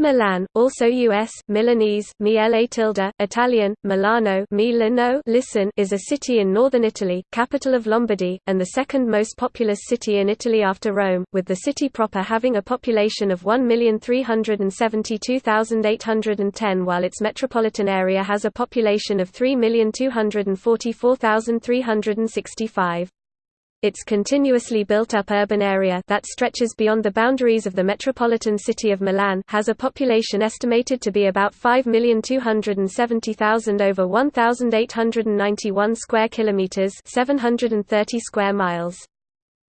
Milan, also U.S., Milanese, mi tilde, Italian, Milano Milano listen, is a city in northern Italy, capital of Lombardy, and the second most populous city in Italy after Rome, with the city proper having a population of 1,372,810 while its metropolitan area has a population of 3,244,365. Its continuously built-up urban area that stretches beyond the boundaries of the metropolitan city of Milan has a population estimated to be about 5,270,000 over 1,891 square kilometers, 730 square miles.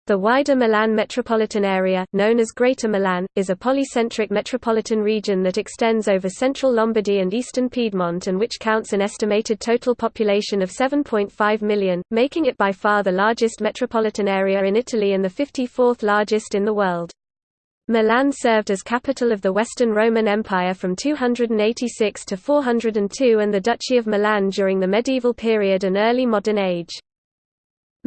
The wider Milan metropolitan area, known as Greater Milan, is a polycentric metropolitan region that extends over central Lombardy and eastern Piedmont and which counts an estimated total population of 7.5 million, making it by far the largest metropolitan area in Italy and the 54th largest in the world. Milan served as capital of the Western Roman Empire from 286 to 402 and the Duchy of Milan during the medieval period and early modern age.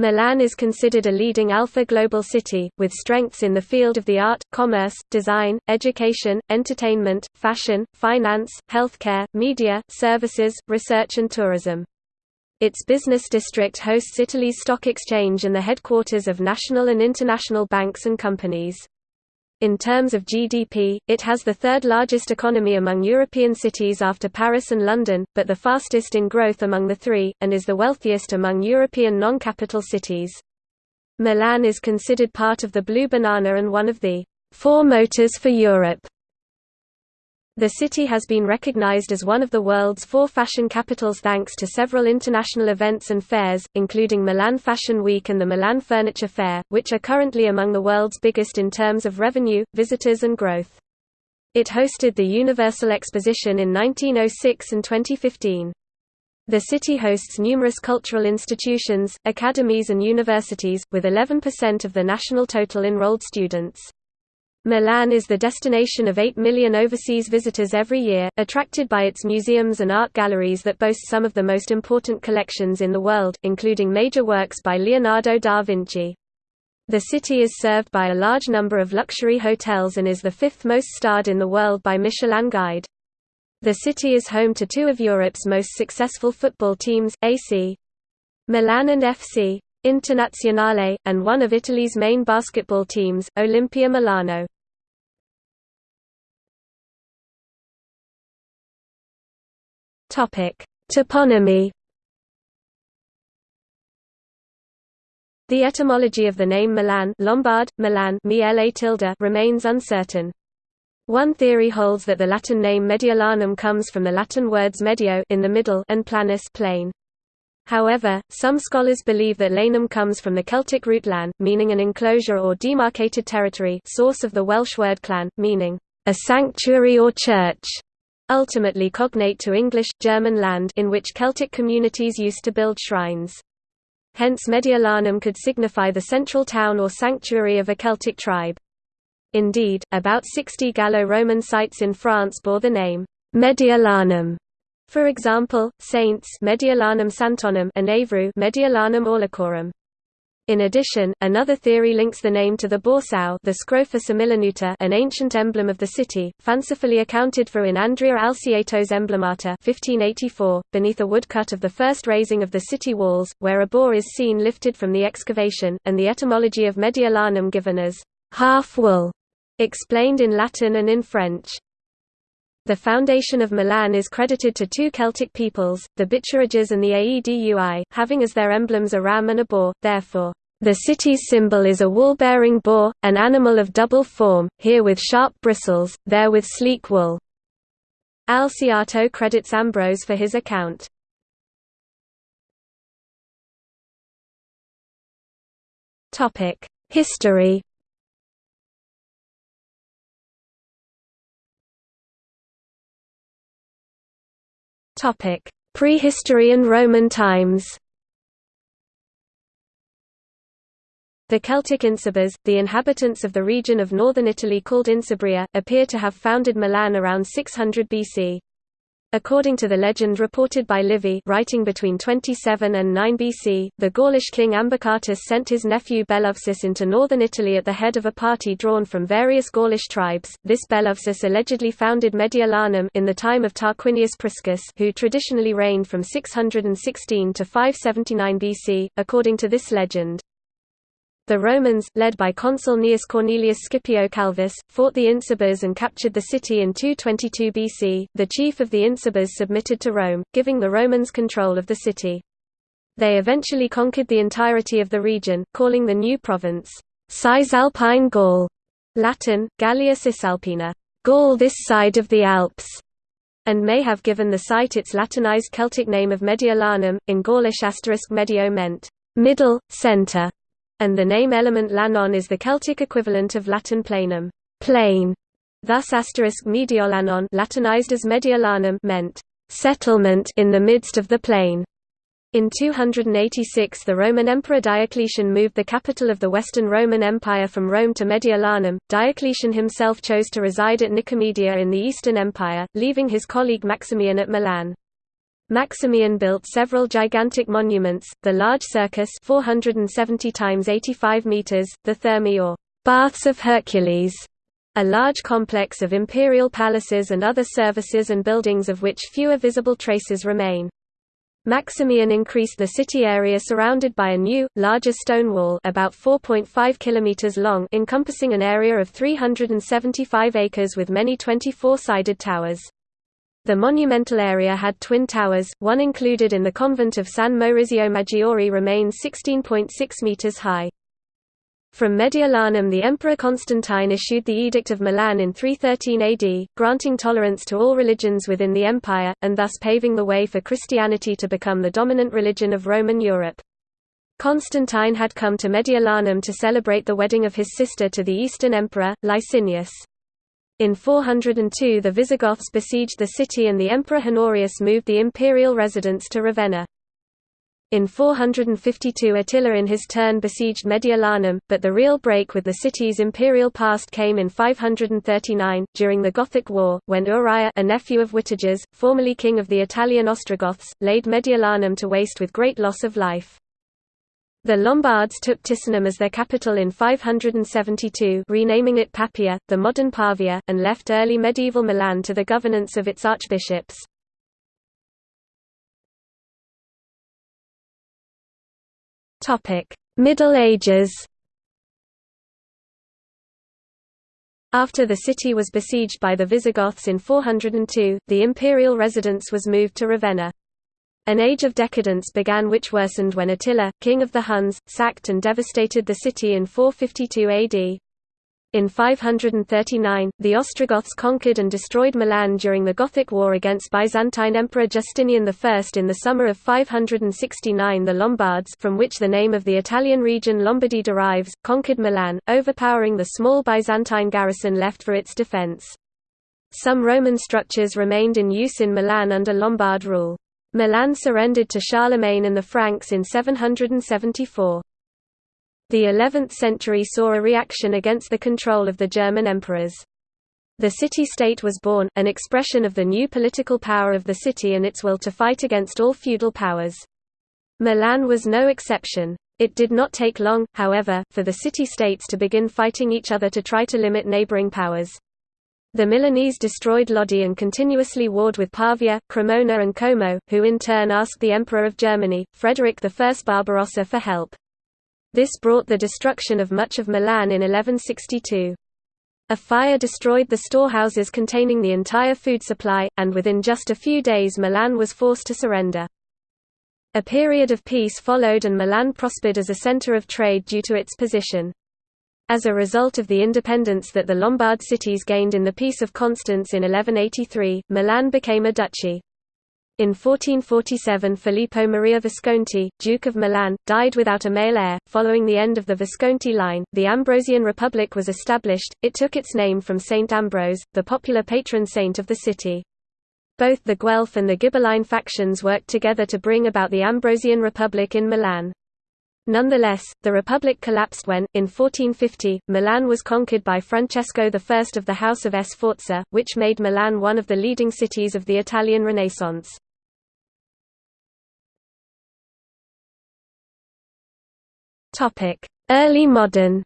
Milan is considered a leading alpha global city, with strengths in the field of the art, commerce, design, education, entertainment, fashion, finance, healthcare, media, services, research and tourism. Its business district hosts Italy's stock exchange and the headquarters of national and international banks and companies. In terms of GDP, it has the third largest economy among European cities after Paris and London, but the fastest in growth among the three, and is the wealthiest among European non-capital cities. Milan is considered part of the Blue Banana and one of the four motors for Europe. The city has been recognized as one of the world's four fashion capitals thanks to several international events and fairs, including Milan Fashion Week and the Milan Furniture Fair, which are currently among the world's biggest in terms of revenue, visitors and growth. It hosted the Universal Exposition in 1906 and 2015. The city hosts numerous cultural institutions, academies and universities, with 11% of the national total enrolled students. Milan is the destination of 8 million overseas visitors every year, attracted by its museums and art galleries that boast some of the most important collections in the world, including major works by Leonardo da Vinci. The city is served by a large number of luxury hotels and is the fifth most starred in the world by Michelin Guide. The city is home to two of Europe's most successful football teams, AC Milan and FC Internazionale, and one of Italy's main basketball teams, Olimpia Milano. Toponymy The etymology of the name Milan Lombard, Milan remains uncertain. One theory holds that the Latin name Mediolanum comes from the Latin words medio in the middle and planus plain. However, some scholars believe that lanum comes from the Celtic root lan, meaning an enclosure or demarcated territory source of the Welsh word llan, meaning, a sanctuary or church, ultimately cognate to English, German land in which Celtic communities used to build shrines. Hence Mediolanum could signify the central town or sanctuary of a Celtic tribe. Indeed, about 60 Gallo-Roman sites in France bore the name Mediolanum. For example, Saints Mediolanum Santonum and Évreux Mediolanum Aulercorum. In addition, another theory links the name to the borsao the Scrofa an ancient emblem of the city, fancifully accounted for in Andrea Alciato's Emblemata 1584, beneath a woodcut of the first raising of the city walls, where a boar is seen lifted from the excavation, and the etymology of Mediolanum given as half-wool, explained in Latin and in French. The foundation of Milan is credited to two Celtic peoples, the Bituriges and the Aedui, having as their emblems a ram and a boar, therefore, the city's symbol is a wool-bearing boar, an animal of double form, here with sharp bristles, there with sleek wool. Alciato credits Ambrose for his account. History Topic: Prehistory and Roman times. The Celtic Insubres, the inhabitants of the region of northern Italy called Insubria, appear to have founded Milan around 600 BC. According to the legend reported by Livy writing between 27 and 9 BC, the Gaulish king Ambicatus sent his nephew Bellovesus into northern Italy at the head of a party drawn from various Gaulish tribes. This Bellovesus allegedly founded Mediolanum in the time of Tarquinius Priscus, who traditionally reigned from 616 to 579 BC, according to this legend. The Romans, led by consul Gnaeus Cornelius Scipio Calvus, fought the Insubres and captured the city in 222 BC. The chief of the Insubres submitted to Rome, giving the Romans control of the city. They eventually conquered the entirety of the region, calling the new province Cisalpine Gaul, Latin, Gallia Cisalpina, Gaul this side of the Alps, and may have given the site its Latinized Celtic name of Mediolanum. In Gaulish asterisk medio meant middle, center, and the name element lanon is the Celtic equivalent of Latin planum, plain. Thus asterisk Mediolanon Latinized as Mediolanum meant settlement in the midst of the plain. In 286 the Roman Emperor Diocletian moved the capital of the Western Roman Empire from Rome to Mediolanum. Diocletian himself chose to reside at Nicomedia in the Eastern Empire, leaving his colleague Maximian at Milan. Maximian built several gigantic monuments, the large circus 470 times 85 meters, the Thermae or Baths of Hercules, a large complex of imperial palaces and other services and buildings of which fewer visible traces remain. Maximian increased the city area surrounded by a new, larger stone wall about 4.5 kilometers long encompassing an area of 375 acres with many 24-sided towers. The monumental area had twin towers, one included in the convent of San Maurizio Maggiore remains 16.6 metres high. From Mediolanum the Emperor Constantine issued the Edict of Milan in 313 AD, granting tolerance to all religions within the empire, and thus paving the way for Christianity to become the dominant religion of Roman Europe. Constantine had come to Mediolanum to celebrate the wedding of his sister to the Eastern Emperor, Licinius. In 402 the Visigoths besieged the city and the Emperor Honorius moved the imperial residence to Ravenna. In 452 Attila in his turn besieged Mediolanum, but the real break with the city's imperial past came in 539, during the Gothic War, when Uraias a nephew of Witiges, formerly king of the Italian Ostrogoths, laid Mediolanum to waste with great loss of life. The Lombards took Ticinum as their capital in 572 renaming it Papia, the modern Pavia, and left early medieval Milan to the governance of its archbishops. Middle Ages After the city was besieged by the Visigoths in 402, the imperial residence was moved to Ravenna. An age of decadence began which worsened when Attila, king of the Huns, sacked and devastated the city in 452 AD. In 539, the Ostrogoths conquered and destroyed Milan during the Gothic War against Byzantine Emperor Justinian I. In the summer of 569 the Lombards from which the name of the Italian region Lombardy derives, conquered Milan, overpowering the small Byzantine garrison left for its defense. Some Roman structures remained in use in Milan under Lombard rule. Milan surrendered to Charlemagne and the Franks in 774. The 11th century saw a reaction against the control of the German emperors. The city-state was born, an expression of the new political power of the city and its will to fight against all feudal powers. Milan was no exception. It did not take long, however, for the city-states to begin fighting each other to try to limit neighboring powers. The Milanese destroyed Lodi and continuously warred with Pavia, Cremona and Como, who in turn asked the Emperor of Germany, Frederick I Barbarossa for help. This brought the destruction of much of Milan in 1162. A fire destroyed the storehouses containing the entire food supply, and within just a few days Milan was forced to surrender. A period of peace followed and Milan prospered as a center of trade due to its position. As a result of the independence that the Lombard cities gained in the Peace of Constance in 1183, Milan became a duchy. In 1447 Filippo Maria Visconti, Duke of Milan, died without a male heir. Following the end of the Visconti line, the Ambrosian Republic was established. It took its name from Saint Ambrose, the popular patron saint of the city. Both the Guelph and the Ghibelline factions worked together to bring about the Ambrosian Republic in Milan. Nonetheless, the republic collapsed when, in 1450, Milan was conquered by Francesco I of the House of Sforza, which made Milan one of the leading cities of the Italian Renaissance. Early modern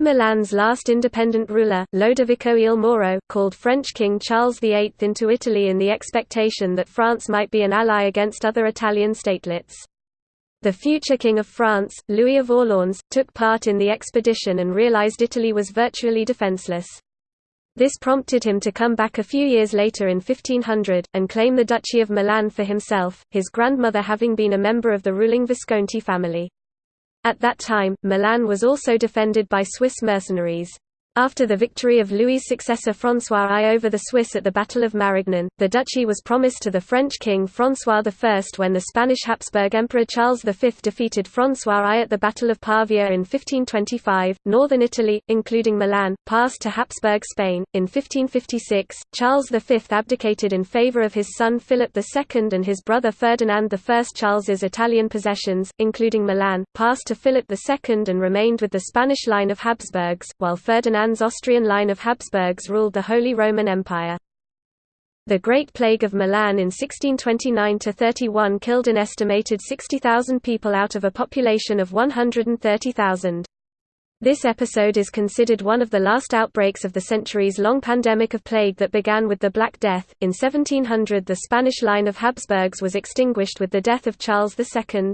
Milan's last independent ruler, Lodovico il Moro, called French King Charles VIII into Italy in the expectation that France might be an ally against other Italian statelets. The future King of France, Louis of Orleans, took part in the expedition and realized Italy was virtually defenseless. This prompted him to come back a few years later in 1500, and claim the Duchy of Milan for himself, his grandmother having been a member of the ruling Visconti family. At that time, Milan was also defended by Swiss mercenaries. After the victory of Louis' successor François I over the Swiss at the Battle of Marignan, the duchy was promised to the French king François I when the Spanish Habsburg Emperor Charles V defeated François I at the Battle of Pavia in 1525. Northern Italy, including Milan, passed to Habsburg Spain. In 1556, Charles V abdicated in favour of his son Philip II and his brother Ferdinand I. Charles's Italian possessions, including Milan, passed to Philip II and remained with the Spanish line of Habsburgs, while Ferdinand Ferdinand's Austrian line of Habsburgs ruled the Holy Roman Empire. The Great Plague of Milan in 1629–31 killed an estimated 60,000 people out of a population of 130,000. This episode is considered one of the last outbreaks of the centuries-long pandemic of plague that began with the Black Death. In 1700 the Spanish line of Habsburgs was extinguished with the death of Charles II.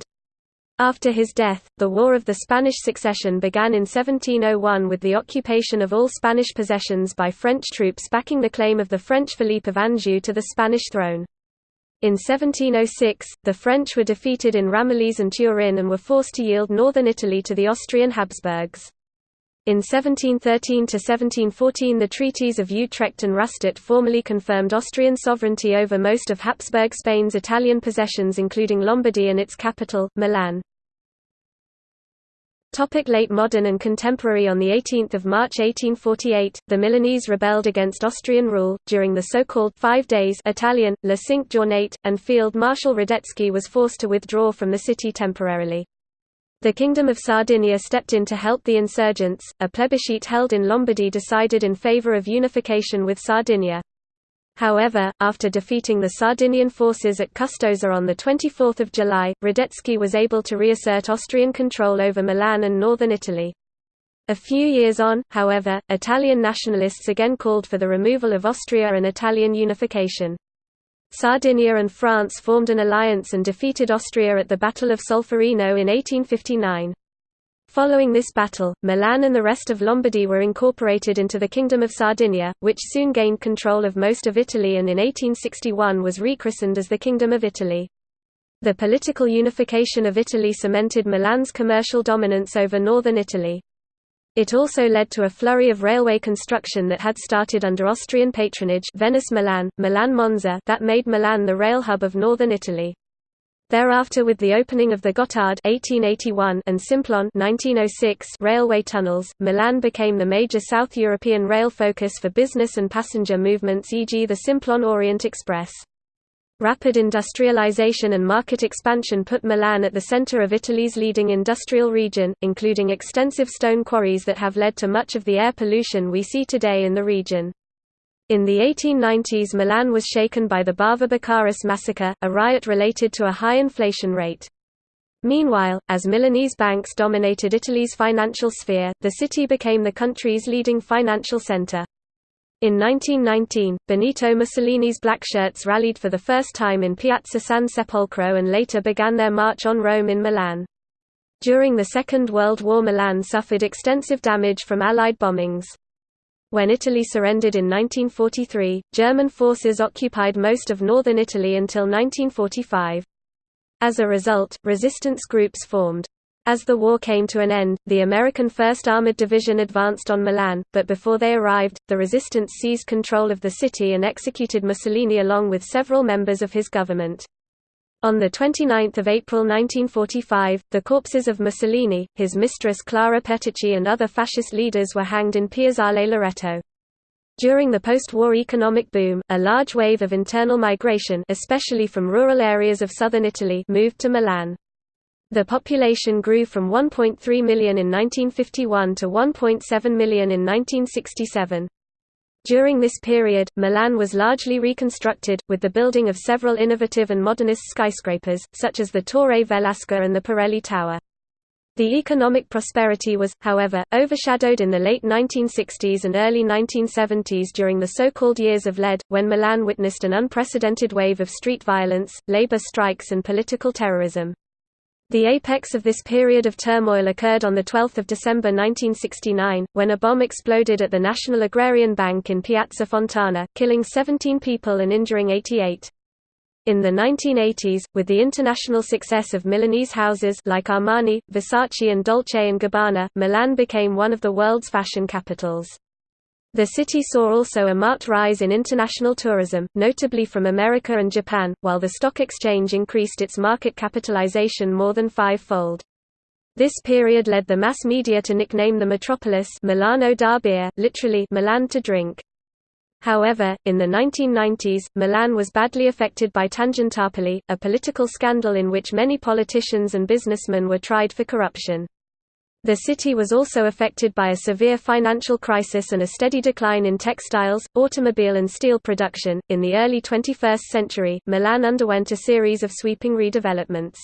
After his death, the War of the Spanish Succession began in 1701 with the occupation of all Spanish possessions by French troops backing the claim of the French Philippe of Anjou to the Spanish throne. In 1706, the French were defeated in Ramillies and Turin and were forced to yield northern Italy to the Austrian Habsburgs. In 1713–1714 the treaties of Utrecht and Rastatt formally confirmed Austrian sovereignty over most of Habsburg Spain's Italian possessions including Lombardy and its capital, Milan. Topic late modern and contemporary On 18 March 1848, the Milanese rebelled against Austrian rule, during the so-called Five Days Italian, La Cinque Giornate, and Field Marshal Radetzky was forced to withdraw from the city temporarily. The Kingdom of Sardinia stepped in to help the insurgents. A plebiscite held in Lombardy decided in favour of unification with Sardinia. However, after defeating the Sardinian forces at Custoza on 24 July, Radetzky was able to reassert Austrian control over Milan and northern Italy. A few years on, however, Italian nationalists again called for the removal of Austria and Italian unification. Sardinia and France formed an alliance and defeated Austria at the Battle of Solferino in 1859. Following this battle, Milan and the rest of Lombardy were incorporated into the Kingdom of Sardinia, which soon gained control of most of Italy and in 1861 was rechristened as the Kingdom of Italy. The political unification of Italy cemented Milan's commercial dominance over northern Italy. It also led to a flurry of railway construction that had started under Austrian patronage Venice-Milan, Milan-Monza that made Milan the rail hub of northern Italy. Thereafter with the opening of the Gotthard 1881 and Simplon 1906 railway tunnels, Milan became the major South European rail focus for business and passenger movements e.g. the Simplon Orient Express. Rapid industrialization and market expansion put Milan at the center of Italy's leading industrial region, including extensive stone quarries that have led to much of the air pollution we see today in the region. In the 1890s Milan was shaken by the Bava Beccaris massacre, a riot related to a high inflation rate. Meanwhile, as Milanese banks dominated Italy's financial sphere, the city became the country's leading financial center. In 1919, Benito Mussolini's black shirts rallied for the first time in Piazza San Sepolcro and later began their march on Rome in Milan. During the Second World War Milan suffered extensive damage from Allied bombings. When Italy surrendered in 1943, German forces occupied most of northern Italy until 1945. As a result, resistance groups formed. As the war came to an end, the American 1st Armored Division advanced on Milan, but before they arrived, the resistance seized control of the city and executed Mussolini along with several members of his government. On 29 April 1945, the corpses of Mussolini, his mistress Clara Petacci and other fascist leaders were hanged in Piazzale Loreto. During the post-war economic boom, a large wave of internal migration especially from rural areas of southern Italy moved to Milan. The population grew from 1.3 million in 1951 to 1.7 million in 1967. During this period, Milan was largely reconstructed, with the building of several innovative and modernist skyscrapers, such as the Torre Velasca and the Pirelli Tower. The economic prosperity was, however, overshadowed in the late 1960s and early 1970s during the so-called Years of Lead, when Milan witnessed an unprecedented wave of street violence, labor strikes and political terrorism. The apex of this period of turmoil occurred on 12 December 1969, when a bomb exploded at the National Agrarian Bank in Piazza Fontana, killing 17 people and injuring 88. In the 1980s, with the international success of Milanese houses like Armani, Versace and Dolce & Gabbana, Milan became one of the world's fashion capitals. The city saw also a marked rise in international tourism, notably from America and Japan, while the stock exchange increased its market capitalization more than five-fold. This period led the mass media to nickname the metropolis Milano da bere, literally Milan to drink. However, in the 1990s, Milan was badly affected by Tangentopoli, a political scandal in which many politicians and businessmen were tried for corruption. The city was also affected by a severe financial crisis and a steady decline in textiles, automobile, and steel production. In the early 21st century, Milan underwent a series of sweeping redevelopments.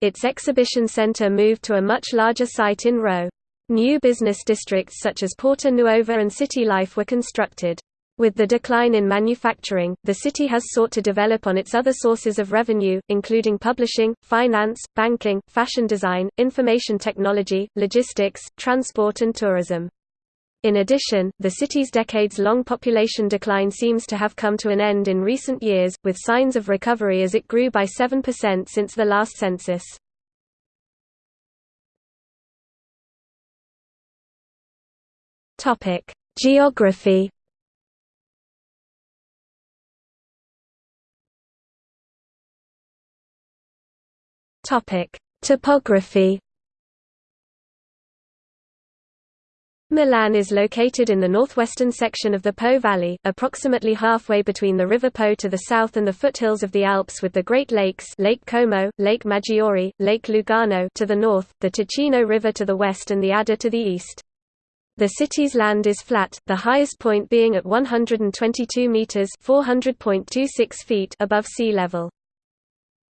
Its exhibition center moved to a much larger site in Rho. New business districts such as Porta Nuova and City Life were constructed. With the decline in manufacturing, the city has sought to develop on its other sources of revenue, including publishing, finance, banking, fashion design, information technology, logistics, transport and tourism. In addition, the city's decades-long population decline seems to have come to an end in recent years, with signs of recovery as it grew by 7% since the last census. Geography Topic: Topography. Milan is located in the northwestern section of the Po Valley, approximately halfway between the River Po to the south and the foothills of the Alps with the Great Lakes Lake Como, Lake Maggiore, Lake Lugano to the north, the Ticino River to the west and the Adda to the east. The city's land is flat, the highest point being at 122 meters (400.26 feet) above sea level.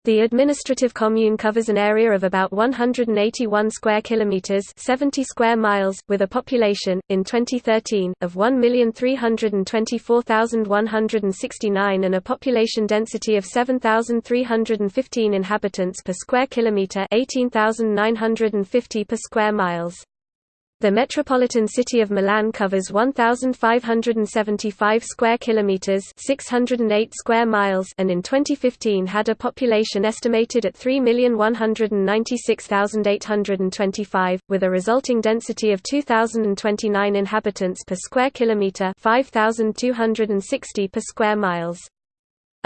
The administrative commune covers an area of about 181 square kilometers, 70 square miles, with a population in 2013 of 1,324,169 and a population density of 7,315 inhabitants per square kilometer, 18,950 per square miles. The metropolitan city of Milan covers 1575 square kilometers, 608 square miles, and in 2015 had a population estimated at 3,196,825 with a resulting density of 2029 inhabitants per square kilometer, 5260 per square miles.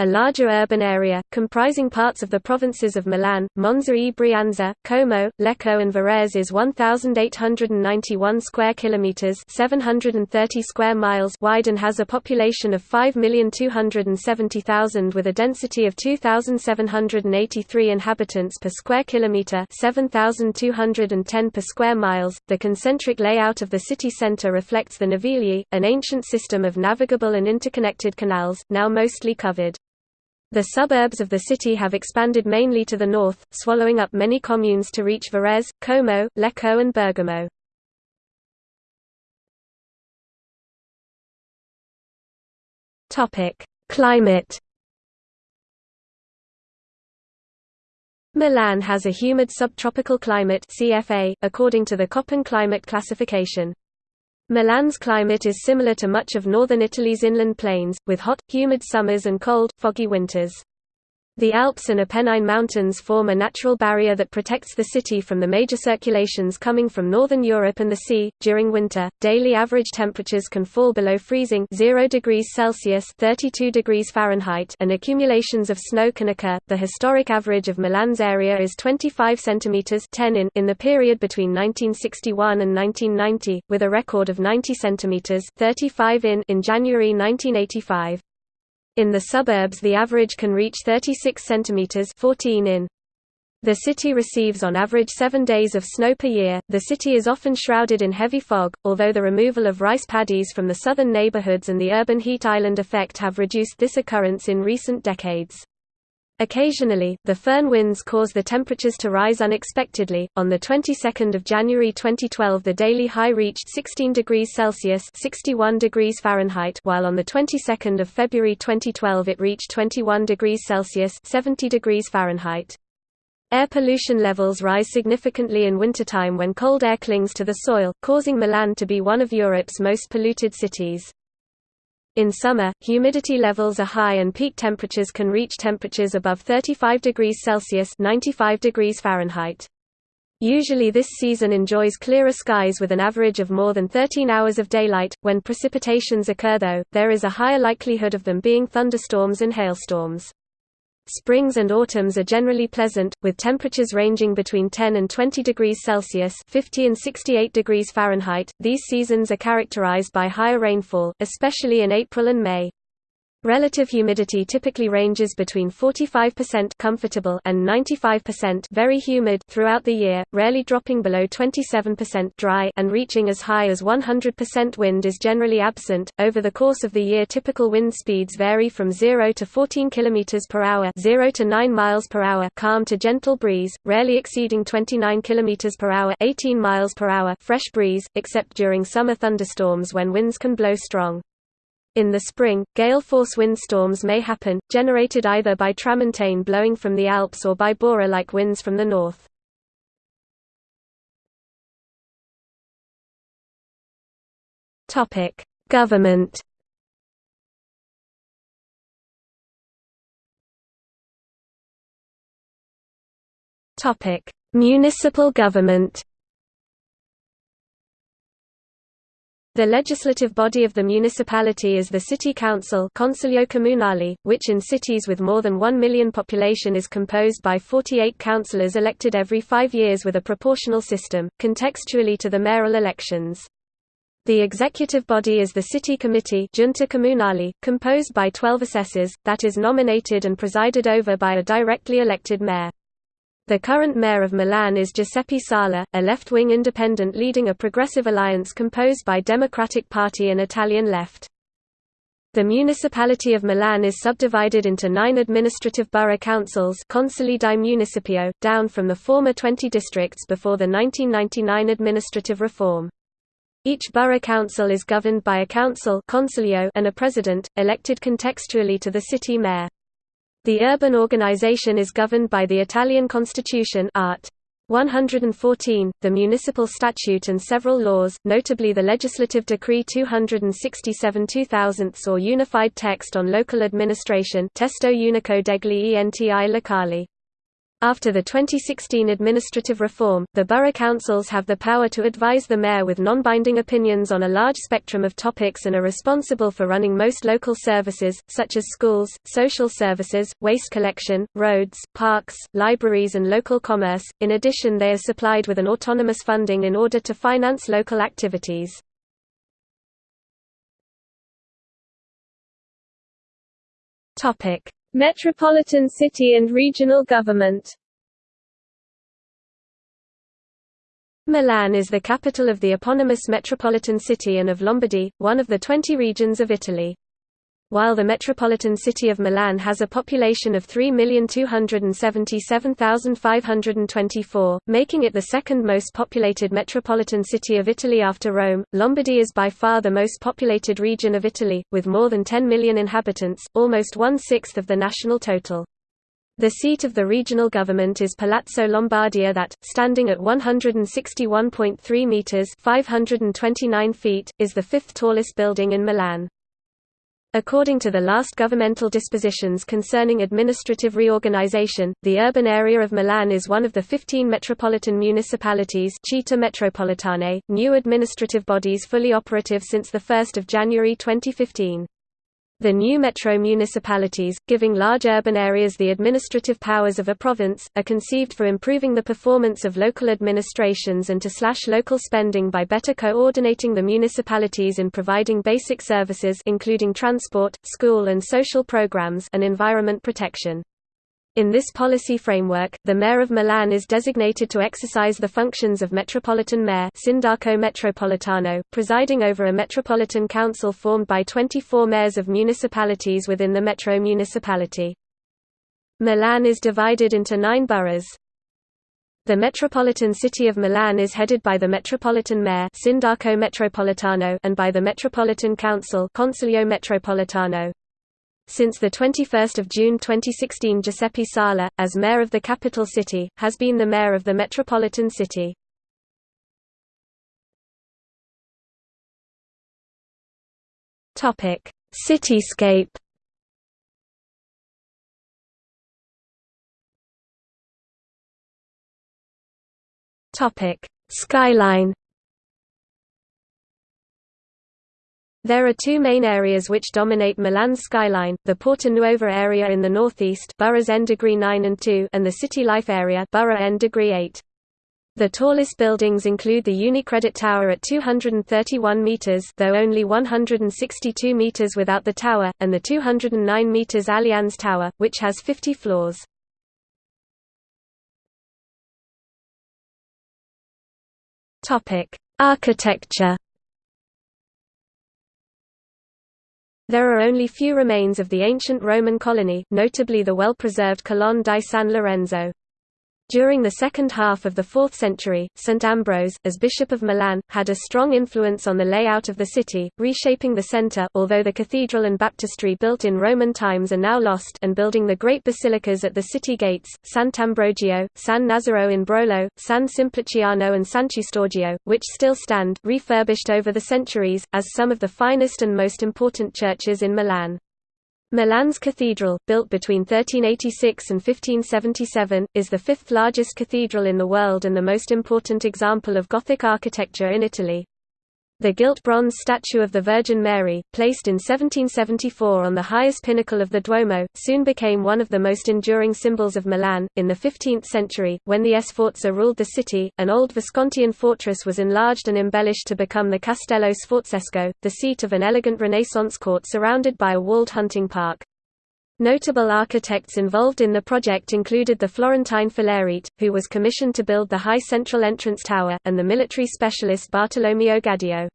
A larger urban area, comprising parts of the provinces of Milan, Monza e Brianza, Como, Lecco and Varese is 1,891 square kilometres 730 square miles wide and has a population of 5,270,000 with a density of 2,783 inhabitants per square kilometre 7,210 per square miles. The concentric layout of the city centre reflects the Navigli, an ancient system of navigable and interconnected canals, now mostly covered. The suburbs of the city have expanded mainly to the north, swallowing up many communes to reach Varese, Como, Lecco and Bergamo. Climate Milan has a humid subtropical climate CFA, according to the Köppen climate classification. Milan's climate is similar to much of northern Italy's inland plains, with hot, humid summers and cold, foggy winters. The Alps and Apennine Mountains form a natural barrier that protects the city from the major circulations coming from northern Europe and the sea. During winter, daily average temperatures can fall below freezing 0 degrees Celsius (32 degrees Fahrenheit), and accumulations of snow can occur. The historic average of Milan's area is 25 centimeters (10 in) in the period between 1961 and 1990, with a record of 90 centimeters (35 in) in January 1985. In the suburbs the average can reach 36 cm 14 in. The city receives on average seven days of snow per year. The city is often shrouded in heavy fog, although the removal of rice paddies from the southern neighborhoods and the urban heat island effect have reduced this occurrence in recent decades. Occasionally, the foehn winds cause the temperatures to rise unexpectedly. On the 22nd of January 2012, the daily high reached 16 degrees Celsius (61 degrees Fahrenheit), while on the 22nd of February 2012 it reached 21 degrees Celsius (70 degrees Fahrenheit). Air pollution levels rise significantly in wintertime when cold air clings to the soil, causing Milan to be one of Europe's most polluted cities. In summer, humidity levels are high and peak temperatures can reach temperatures above 35 degrees Celsius 95 degrees Fahrenheit. Usually this season enjoys clearer skies with an average of more than 13 hours of daylight. When precipitations occur though, there is a higher likelihood of them being thunderstorms and hailstorms. Springs and autumns are generally pleasant, with temperatures ranging between 10 and 20 degrees Celsius 50 and 68 degrees Fahrenheit. These seasons are characterized by higher rainfall, especially in April and May. Relative humidity typically ranges between 45% comfortable and 95% very humid throughout the year, rarely dropping below 27% dry and reaching as high as 100% wind is generally absent. Over the course of the year, typical wind speeds vary from 0 to 14 km per hour, 0 to 9 miles per calm to gentle breeze, rarely exceeding 29 km per hour, 18 miles per hour, fresh breeze, except during summer thunderstorms when winds can blow strong. In the spring, gale-force windstorms may happen, generated either by tramontane blowing from the Alps or by Bora-like winds from the north. Government Municipal government The legislative body of the municipality is the city council Consiglio Comunale, which in cities with more than 1 million population is composed by 48 councillors elected every five years with a proportional system, contextually to the mayoral elections. The executive body is the city committee Giunta Comunale, composed by 12 assessors, that is nominated and presided over by a directly elected mayor. The current mayor of Milan is Giuseppe Sala, a left-wing independent leading a progressive alliance composed by Democratic Party and Italian Left. The municipality of Milan is subdivided into nine administrative borough councils Consigli di Municipio, down from the former 20 districts before the 1999 administrative reform. Each borough council is governed by a council and a president, elected contextually to the city mayor. The urban organization is governed by the Italian constitution Art. 114, the municipal statute and several laws, notably the legislative decree 267 2000 or unified text on local administration Testo Unico degli enti locali. After the 2016 administrative reform, the borough councils have the power to advise the mayor with non-binding opinions on a large spectrum of topics and are responsible for running most local services, such as schools, social services, waste collection, roads, parks, libraries and local commerce. In addition they are supplied with an autonomous funding in order to finance local activities. Metropolitan city and regional government Milan is the capital of the eponymous metropolitan city and of Lombardy, one of the 20 regions of Italy. While the metropolitan city of Milan has a population of 3,277,524, making it the second most populated metropolitan city of Italy after Rome, Lombardy is by far the most populated region of Italy, with more than 10 million inhabitants, almost one-sixth of the national total. The seat of the regional government is Palazzo Lombardia that, standing at 161.3 metres 529 feet, is the fifth tallest building in Milan. According to the last governmental dispositions concerning administrative reorganization, the urban area of Milan is one of the 15 metropolitan municipalities Città metropolitane, new administrative bodies fully operative since 1 January 2015. The new metro municipalities, giving large urban areas the administrative powers of a province, are conceived for improving the performance of local administrations and to slash local spending by better coordinating the municipalities in providing basic services including transport, school and social programs and environment protection. In this policy framework, the Mayor of Milan is designated to exercise the functions of Metropolitan Mayor Sindaco Metropolitano, presiding over a Metropolitan Council formed by 24 mayors of municipalities within the metro municipality. Milan is divided into nine boroughs. The metropolitan city of Milan is headed by the Metropolitan Mayor Sindaco Metropolitano and by the Metropolitan Council Consiglio Metropolitano. Since 21 June 2016 Giuseppe Sala, as mayor of the capital city, has been the mayor of the metropolitan city. Cityscape Skyline There are two main areas which dominate Milan's skyline, the Porta Nuova area in the northeast boroughs N degree 9 and 2 and the City Life area borough N degree 8. The tallest buildings include the UniCredit Tower at 231 meters, though only 162 meters without the tower, and the 209 meters Allianz Tower, which has 50 floors. Topic: Architecture There are only few remains of the ancient Roman colony, notably the well-preserved Colonne di San Lorenzo. During the second half of the 4th century, St. Ambrose, as Bishop of Milan, had a strong influence on the layout of the city, reshaping the centre although the cathedral and baptistry built in Roman times are now lost and building the great basilicas at the city gates, Sant'Ambrogio, San Nazaro in Brolo, San Simpliciano and Sant'Eustorgio, which still stand refurbished over the centuries, as some of the finest and most important churches in Milan. Milan's cathedral, built between 1386 and 1577, is the fifth largest cathedral in the world and the most important example of Gothic architecture in Italy. The gilt bronze statue of the Virgin Mary, placed in 1774 on the highest pinnacle of the Duomo, soon became one of the most enduring symbols of Milan. In the 15th century, when the Sforza ruled the city, an old Viscontian fortress was enlarged and embellished to become the Castello Sforzesco, the seat of an elegant Renaissance court surrounded by a walled hunting park. Notable architects involved in the project included the Florentine Filarete, who was commissioned to build the high central entrance tower, and the military specialist Bartolomeo Gadio.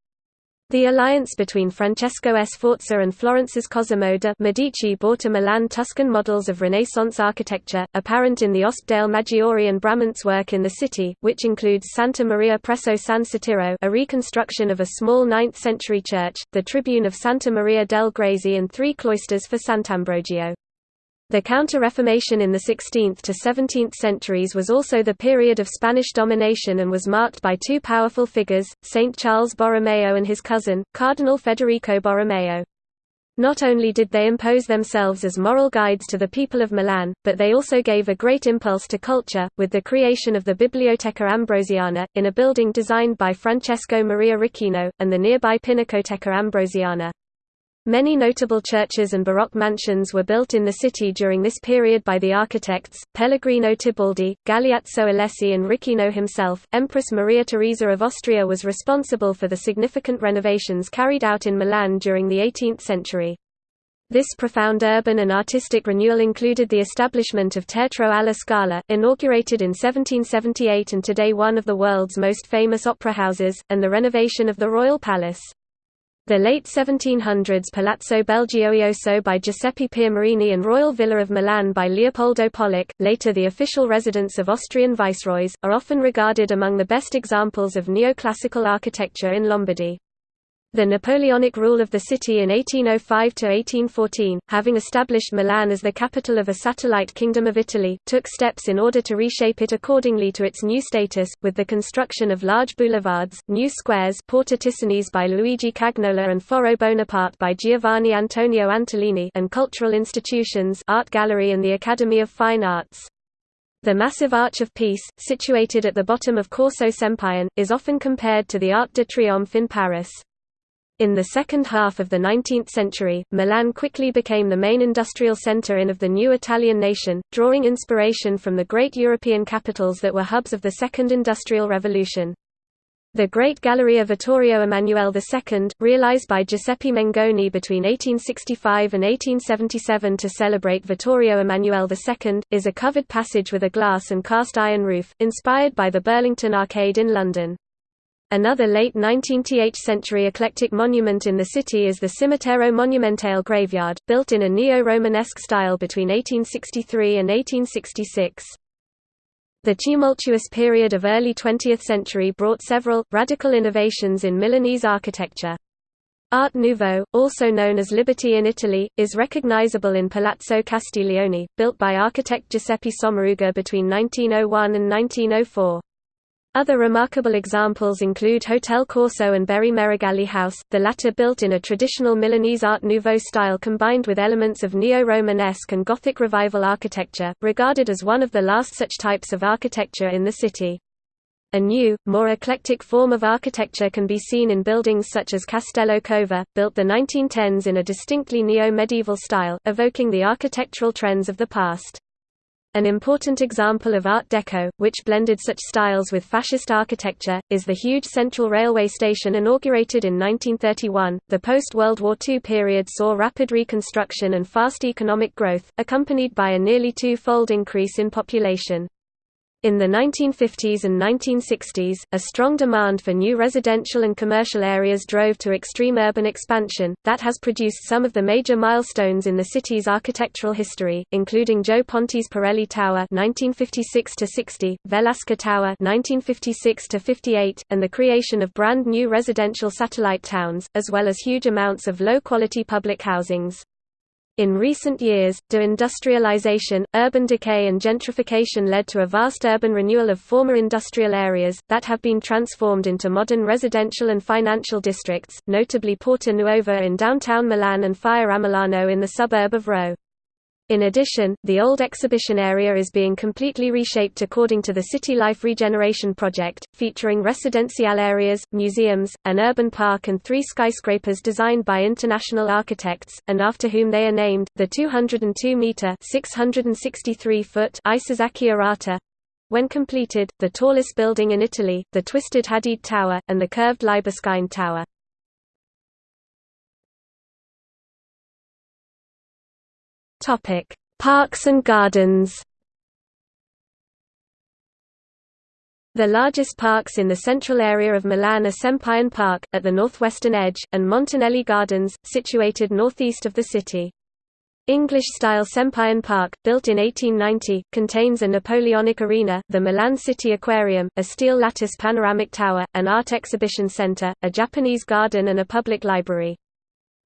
The alliance between Francesco Sforza and Florence's Cosimo de' Medici brought a Milan Tuscan models of Renaissance architecture, apparent in the Ospedale Maggiore and Bramante's work in the city, which includes Santa Maria presso San Satiro a reconstruction of a small 9th-century church, the Tribune of Santa Maria del Grazie and three cloisters for Sant'Ambrogio. The Counter-Reformation in the 16th to 17th centuries was also the period of Spanish domination and was marked by two powerful figures, Saint Charles Borromeo and his cousin, Cardinal Federico Borromeo. Not only did they impose themselves as moral guides to the people of Milan, but they also gave a great impulse to culture, with the creation of the Biblioteca Ambrosiana, in a building designed by Francesco Maria Ricchino, and the nearby Pinacoteca Ambrosiana. Many notable churches and Baroque mansions were built in the city during this period by the architects, Pellegrino Tibaldi, Galeazzo Alessi and Ricchino himself. Empress Maria Theresa of Austria was responsible for the significant renovations carried out in Milan during the 18th century. This profound urban and artistic renewal included the establishment of Teatro alla Scala, inaugurated in 1778 and today one of the world's most famous opera houses, and the renovation of the royal palace. The late 1700s Palazzo Belgioioso by Giuseppe Piermarini and Royal Villa of Milan by Leopoldo Pollack, later the official residence of Austrian viceroys, are often regarded among the best examples of neoclassical architecture in Lombardy. The Napoleonic rule of the city in 1805–1814, having established Milan as the capital of a satellite kingdom of Italy, took steps in order to reshape it accordingly to its new status, with the construction of large boulevards, new squares Porta Ticinese by Luigi Cagnola and Foro Bonaparte by Giovanni Antonio Antolini and cultural institutions Art Gallery and the Academy of Fine Arts. The massive Arch of Peace, situated at the bottom of Corso Sempione, is often compared to the Arc de Triomphe in Paris. In the second half of the 19th century, Milan quickly became the main industrial center in of the new Italian nation, drawing inspiration from the great European capitals that were hubs of the Second Industrial Revolution. The Great Galleria Vittorio Emanuele II, realized by Giuseppe Mengoni between 1865 and 1877 to celebrate Vittorio Emanuele II, is a covered passage with a glass and cast iron roof, inspired by the Burlington Arcade in London. Another late 19th century eclectic monument in the city is the Cimitero Monumentale graveyard, built in a neo-Romanesque style between 1863 and 1866. The tumultuous period of early 20th century brought several, radical innovations in Milanese architecture. Art Nouveau, also known as Liberty in Italy, is recognizable in Palazzo Castiglione, built by architect Giuseppe Sommaruga between 1901 and 1904. Other remarkable examples include Hotel Corso and Berry Meregalli House, the latter built in a traditional Milanese Art Nouveau style combined with elements of Neo-Romanesque and Gothic Revival architecture, regarded as one of the last such types of architecture in the city. A new, more eclectic form of architecture can be seen in buildings such as Castello Cova, built the 1910s in a distinctly neo-medieval style, evoking the architectural trends of the past. An important example of Art Deco, which blended such styles with fascist architecture, is the huge Central Railway Station inaugurated in 1931. The post World War II period saw rapid reconstruction and fast economic growth, accompanied by a nearly two fold increase in population. In the 1950s and 1960s, a strong demand for new residential and commercial areas drove to extreme urban expansion, that has produced some of the major milestones in the city's architectural history, including Gio Ponti's Pirelli Tower (1956–60), Velasca Tower (1956–58), and the creation of brand new residential satellite towns, as well as huge amounts of low-quality public housings. In recent years, deindustrialization, urban decay and gentrification led to a vast urban renewal of former industrial areas, that have been transformed into modern residential and financial districts, notably Porta Nuova in downtown Milan and Fiera Milano in the suburb of Rho. In addition, the old exhibition area is being completely reshaped according to the City Life Regeneration Project, featuring residential areas, museums, an urban park and three skyscrapers designed by international architects, and after whom they are named, the 202-metre Isozaki Arata, when completed, the tallest building in Italy, the Twisted Hadid Tower, and the curved Libeskind Tower. Topic: Parks and gardens. The largest parks in the central area of Milan are Sempione Park, at the northwestern edge, and Montanelli Gardens, situated northeast of the city. English-style Sempione Park, built in 1890, contains a Napoleonic arena, the Milan City Aquarium, a steel lattice panoramic tower, an art exhibition center, a Japanese garden and a public library.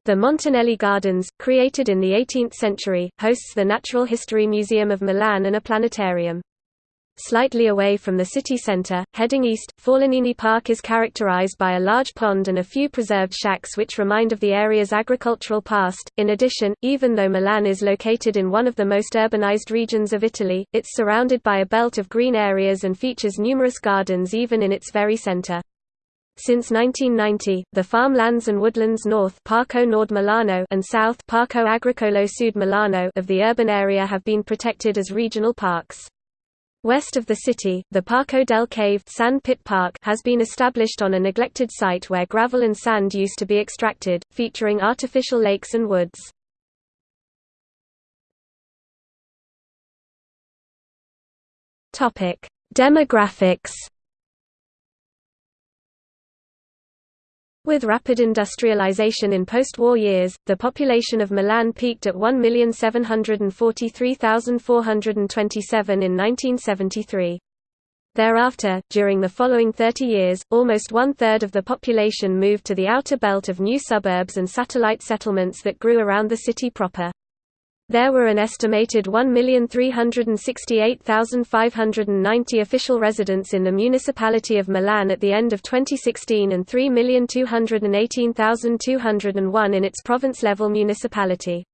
The Montanelli Gardens, created in the 18th century, hosts the Natural History Museum of Milan and a planetarium. Slightly away from the city centre, heading east, Forlanini Park is characterized by a large pond and a few preserved shacks which remind of the area's agricultural past. In addition, even though Milan is located in one of the most urbanized regions of Italy, it's surrounded by a belt of green areas and features numerous gardens even in its very center. Since 1990, the farmlands and woodlands north Parco Nord Milano and south Parco Agricolo Sud Milano of the urban area have been protected as regional parks. West of the city, the Parco del Cave sand pit park has been established on a neglected site where gravel and sand used to be extracted, featuring artificial lakes and woods. Demographics With rapid industrialization in post-war years, the population of Milan peaked at 1,743,427 in 1973. Thereafter, during the following 30 years, almost one-third of the population moved to the outer belt of new suburbs and satellite settlements that grew around the city proper. There were an estimated 1,368,590 official residents in the municipality of Milan at the end of 2016 and 3,218,201 in its province-level municipality.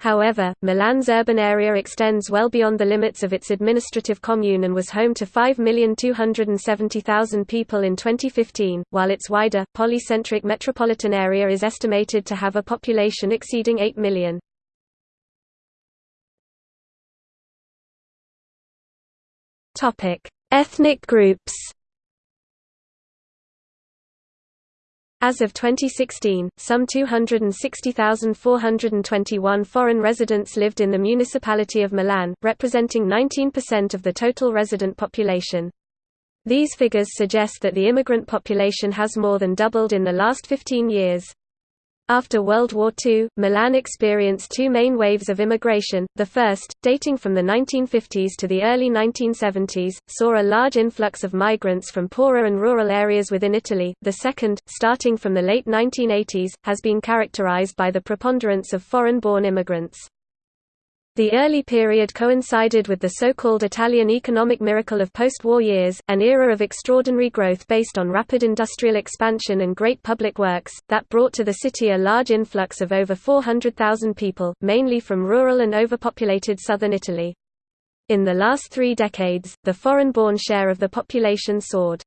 However, Milan's urban area extends well beyond the limits of its administrative commune and was home to 5,270,000 people in 2015, while its wider, polycentric metropolitan area is estimated to have a population exceeding 8 million. Ethnic groups As of 2016, some 260,421 foreign residents lived in the municipality of Milan, representing 19% of the total resident population. These figures suggest that the immigrant population has more than doubled in the last 15 years. After World War II, Milan experienced two main waves of immigration. The first, dating from the 1950s to the early 1970s, saw a large influx of migrants from poorer and rural areas within Italy. The second, starting from the late 1980s, has been characterized by the preponderance of foreign-born immigrants. The early period coincided with the so-called Italian economic miracle of post-war years, an era of extraordinary growth based on rapid industrial expansion and great public works, that brought to the city a large influx of over 400,000 people, mainly from rural and overpopulated southern Italy. In the last three decades, the foreign-born share of the population soared.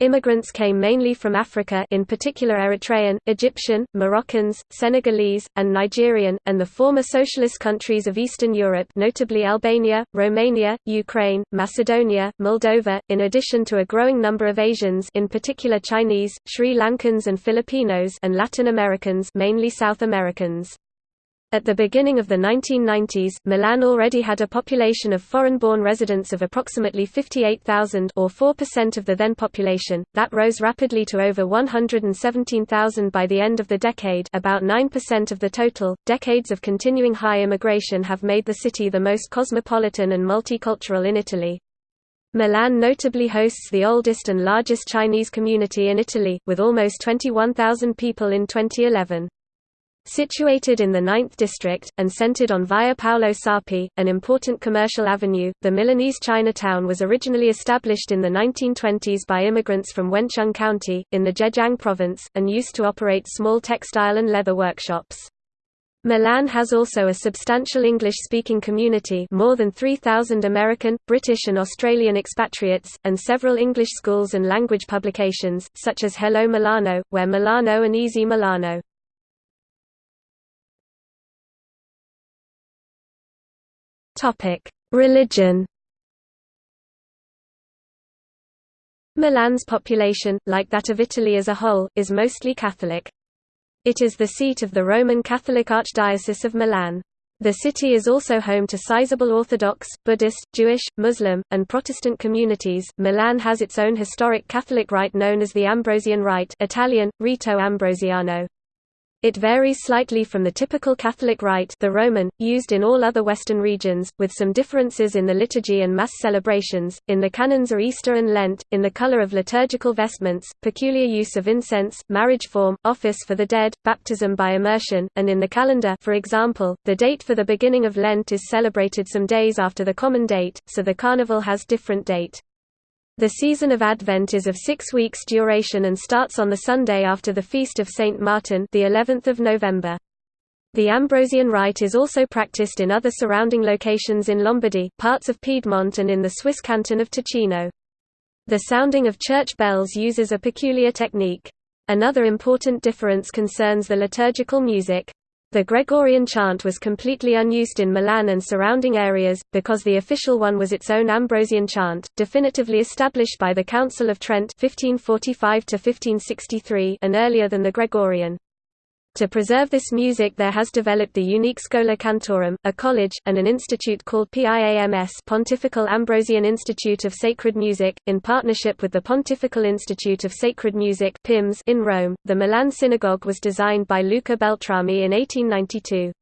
Immigrants came mainly from Africa in particular Eritrean, Egyptian, Moroccans, Senegalese, and Nigerian, and the former socialist countries of Eastern Europe notably Albania, Romania, Ukraine, Macedonia, Moldova, in addition to a growing number of Asians in particular Chinese, Sri Lankans and Filipinos and Latin Americans mainly South Americans. At the beginning of the 1990s, Milan already had a population of foreign-born residents of approximately 58,000 or 4% of the then population, that rose rapidly to over 117,000 by the end of the decade about 9% of the total. Decades of continuing high immigration have made the city the most cosmopolitan and multicultural in Italy. Milan notably hosts the oldest and largest Chinese community in Italy, with almost 21,000 people in 2011. Situated in the 9th district, and centered on Via Paolo Sarpi, an important commercial avenue, the Milanese Chinatown was originally established in the 1920s by immigrants from Wencheng County, in the Zhejiang province, and used to operate small textile and leather workshops. Milan has also a substantial English-speaking community more than 3,000 American, British and Australian expatriates, and several English schools and language publications, such as Hello Milano, Where Milano and Easy Milano. Topic: Religion. Milan's population, like that of Italy as a whole, is mostly Catholic. It is the seat of the Roman Catholic Archdiocese of Milan. The city is also home to sizable Orthodox, Buddhist, Jewish, Muslim, and Protestant communities. Milan has its own historic Catholic rite known as the Ambrosian Rite, Italian Rito Ambrosiano. It varies slightly from the typical Catholic rite the Roman, used in all other Western regions, with some differences in the liturgy and Mass celebrations, in the canons of Easter and Lent, in the color of liturgical vestments, peculiar use of incense, marriage form, office for the dead, baptism by immersion, and in the calendar for example, the date for the beginning of Lent is celebrated some days after the common date, so the carnival has different date. The season of Advent is of six weeks duration and starts on the Sunday after the feast of Saint Martin the 11th of November. The Ambrosian rite is also practiced in other surrounding locations in Lombardy, parts of Piedmont and in the Swiss canton of Ticino. The sounding of church bells uses a peculiar technique. Another important difference concerns the liturgical music. The Gregorian chant was completely unused in Milan and surrounding areas, because the official one was its own Ambrosian chant, definitively established by the Council of Trent 1545 and earlier than the Gregorian. To preserve this music there has developed the unique Schola Cantorum, a college, and an institute called PIAMS Pontifical Ambrosian Institute of Sacred Music, in partnership with the Pontifical Institute of Sacred Music PIMS in Rome. The Milan Synagogue was designed by Luca Beltrami in 1892.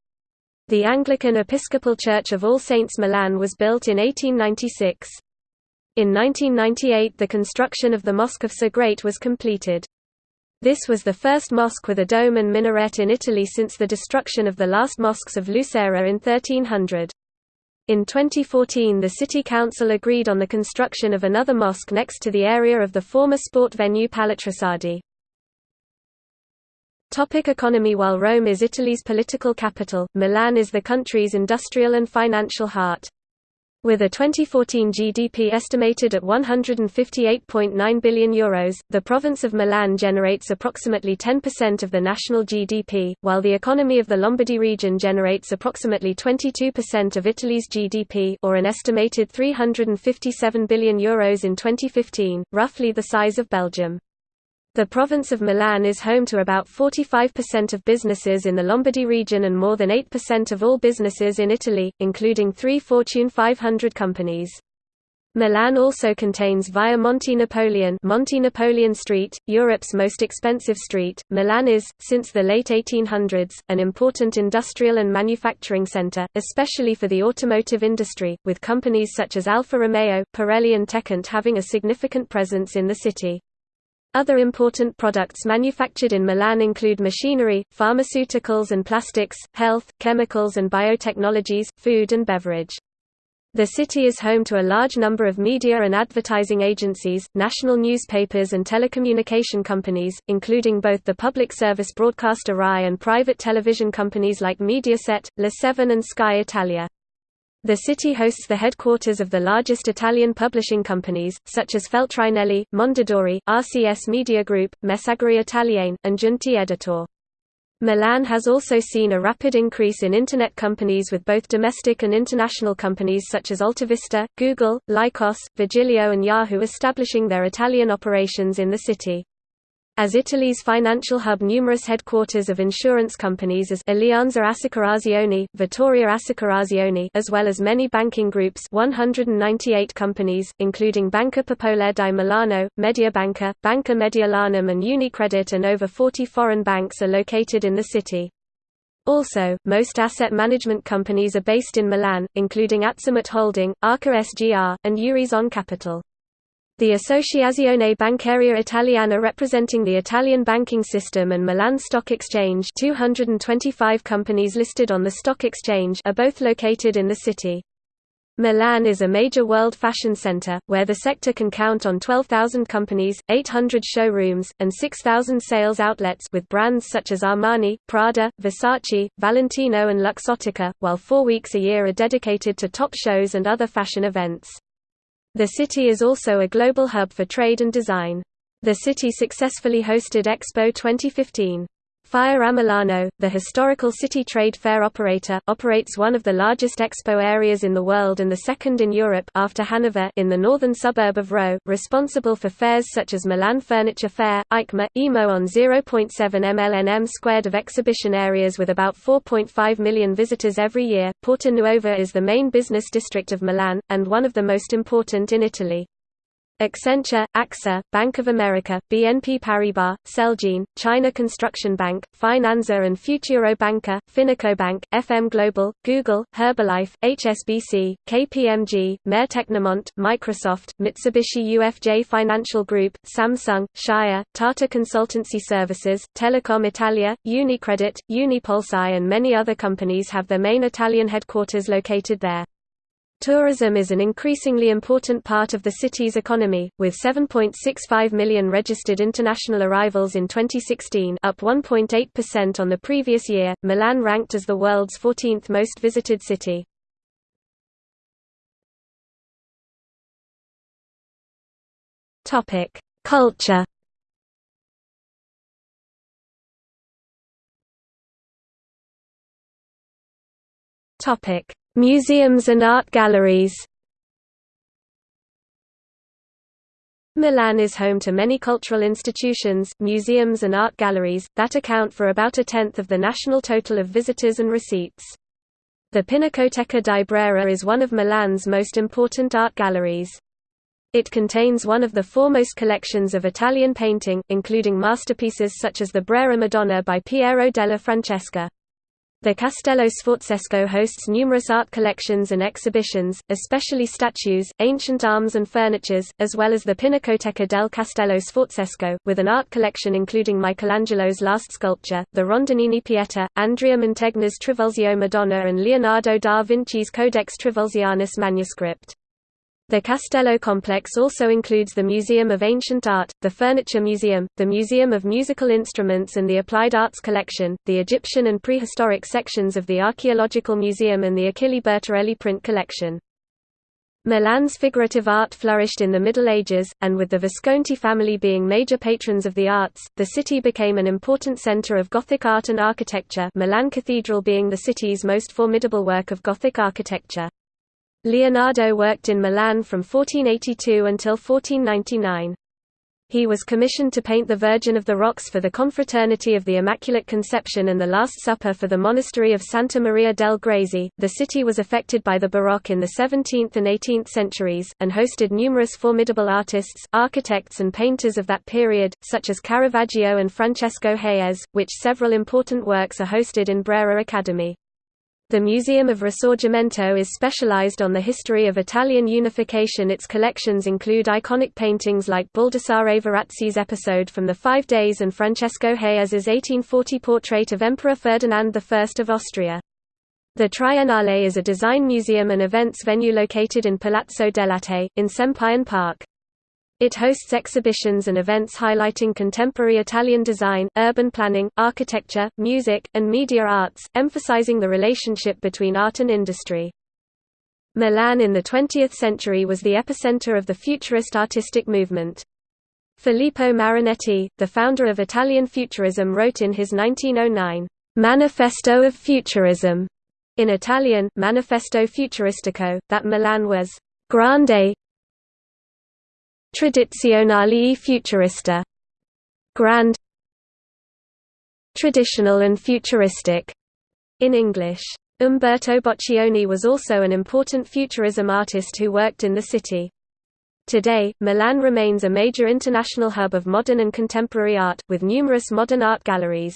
The Anglican Episcopal Church of All Saints Milan was built in 1896. In 1998 the construction of the Mosque of Segrate was completed. This was the first mosque with a dome and minaret in Italy since the destruction of the last mosques of Lucera in 1300. In 2014 the city council agreed on the construction of another mosque next to the area of the former sport venue Palatrussardi. Topic economy While Rome is Italy's political capital, Milan is the country's industrial and financial heart. With a 2014 GDP estimated at €158.9 billion, Euros, the province of Milan generates approximately 10% of the national GDP, while the economy of the Lombardy region generates approximately 22% of Italy's GDP or an estimated €357 billion Euros in 2015, roughly the size of Belgium. The province of Milan is home to about 45% of businesses in the Lombardy region and more than 8% of all businesses in Italy, including three Fortune 500 companies. Milan also contains Via Monte Napoleon, Monte Napoleon Street, Europe's most expensive street. Milan is, since the late 1800s, an important industrial and manufacturing center, especially for the automotive industry, with companies such as Alfa Romeo, Pirelli and Techint having a significant presence in the city. Other important products manufactured in Milan include machinery, pharmaceuticals and plastics, health, chemicals and biotechnologies, food and beverage. The city is home to a large number of media and advertising agencies, national newspapers and telecommunication companies, including both the public service broadcaster RAI and private television companies like Mediaset, La7 and Sky Italia. The city hosts the headquarters of the largest Italian publishing companies, such as Feltrinelli, Mondadori, RCS Media Group, Messaggeri Italiane, and Giunti Editor. Milan has also seen a rapid increase in Internet companies with both domestic and international companies such as Altavista, Google, Lycos, Virgilio and Yahoo establishing their Italian operations in the city. As Italy's financial hub numerous headquarters of insurance companies as Alleanza Assicurazioni, Vittoria Assicurazioni as well as many banking groups 198 companies, including Banca Popolare di Milano, Mediobanca, Banca Mediolanum and Unicredit and over 40 foreign banks are located in the city. Also, most asset management companies are based in Milan, including Azimut Holding, Arca SGR, and Eurizon Capital. The Associazione Bancaria Italiana representing the Italian banking system and Milan Stock Exchange 225 companies listed on the stock exchange are both located in the city. Milan is a major world fashion center, where the sector can count on 12,000 companies, 800 showrooms, and 6,000 sales outlets with brands such as Armani, Prada, Versace, Valentino and Luxottica, while four weeks a year are dedicated to top shows and other fashion events. The city is also a global hub for trade and design. The city successfully hosted Expo 2015. Fiera Milano, the historical city trade fair operator, operates one of the largest expo areas in the world and the second in Europe after Hanover in the northern suburb of Rho, responsible for fairs such as Milan Furniture Fair, EICMA, EMO on 0.7 mlnm squared of exhibition areas with about 4.5 million visitors every year. Porta Nuova is the main business district of Milan, and one of the most important in Italy. Accenture, AXA, Bank of America, BNP Paribas, Celgene, China Construction Bank, Finanza and Futuro Banca, Bank, FM Global, Google, Herbalife, HSBC, KPMG, Maire Tecnimont, Microsoft, Mitsubishi UFJ Financial Group, Samsung, Shire, Tata Consultancy Services, Telecom Italia, Unicredit, Unipolsai and many other companies have their main Italian headquarters located there. Tourism is an increasingly important part of the city's economy, with 7.65 million registered international arrivals in 2016 up 1.8% on the previous year. Milan ranked as the world's 14th most visited city. Topic: Culture Topic: Museums and art galleries Milan is home to many cultural institutions, museums and art galleries, that account for about a tenth of the national total of visitors and receipts. The Pinacoteca di Brera is one of Milan's most important art galleries. It contains one of the foremost collections of Italian painting, including masterpieces such as the Brera Madonna by Piero della Francesca. The Castello Sforzesco hosts numerous art collections and exhibitions, especially statues, ancient arms and furnitures, as well as the Pinacoteca del Castello Sforzesco, with an art collection including Michelangelo's last sculpture, the Rondanini Pieta, Andrea Mantegna's Trivulzio Madonna and Leonardo da Vinci's Codex Trivulzianus manuscript. The Castello complex also includes the Museum of Ancient Art, the Furniture Museum, the Museum of Musical Instruments and the Applied Arts Collection, the Egyptian and prehistoric sections of the Archaeological Museum and the Achille Bertarelli print collection. Milan's figurative art flourished in the Middle Ages, and with the Visconti family being major patrons of the arts, the city became an important center of Gothic art and architecture Milan Cathedral being the city's most formidable work of Gothic architecture. Leonardo worked in Milan from 1482 until 1499. He was commissioned to paint the Virgin of the Rocks for the Confraternity of the Immaculate Conception and the Last Supper for the monastery of Santa Maria del Grazie. The city was affected by the Baroque in the 17th and 18th centuries, and hosted numerous formidable artists, architects, and painters of that period, such as Caravaggio and Francesco Hayez, which several important works are hosted in Brera Academy. The Museum of Risorgimento is specialized on the history of Italian unification Its collections include iconic paintings like Baldassare Verazzi's Episode from the Five Days and Francesco Hayez's 1840 portrait of Emperor Ferdinand I of Austria. The Triennale is a design museum and events venue located in Palazzo dell'Arte, in Sempione Park. It hosts exhibitions and events highlighting contemporary Italian design, urban planning, architecture, music, and media arts, emphasizing the relationship between art and industry. Milan in the 20th century was the epicenter of the Futurist artistic movement. Filippo Marinetti, the founder of Italian Futurism wrote in his 1909, "'Manifesto of Futurism' in Italian, Manifesto Futuristico, that Milan was «grande, Tradizionale futurista. Grand Traditional and futuristic in English. Umberto Boccioni was also an important futurism artist who worked in the city. Today, Milan remains a major international hub of modern and contemporary art, with numerous modern art galleries.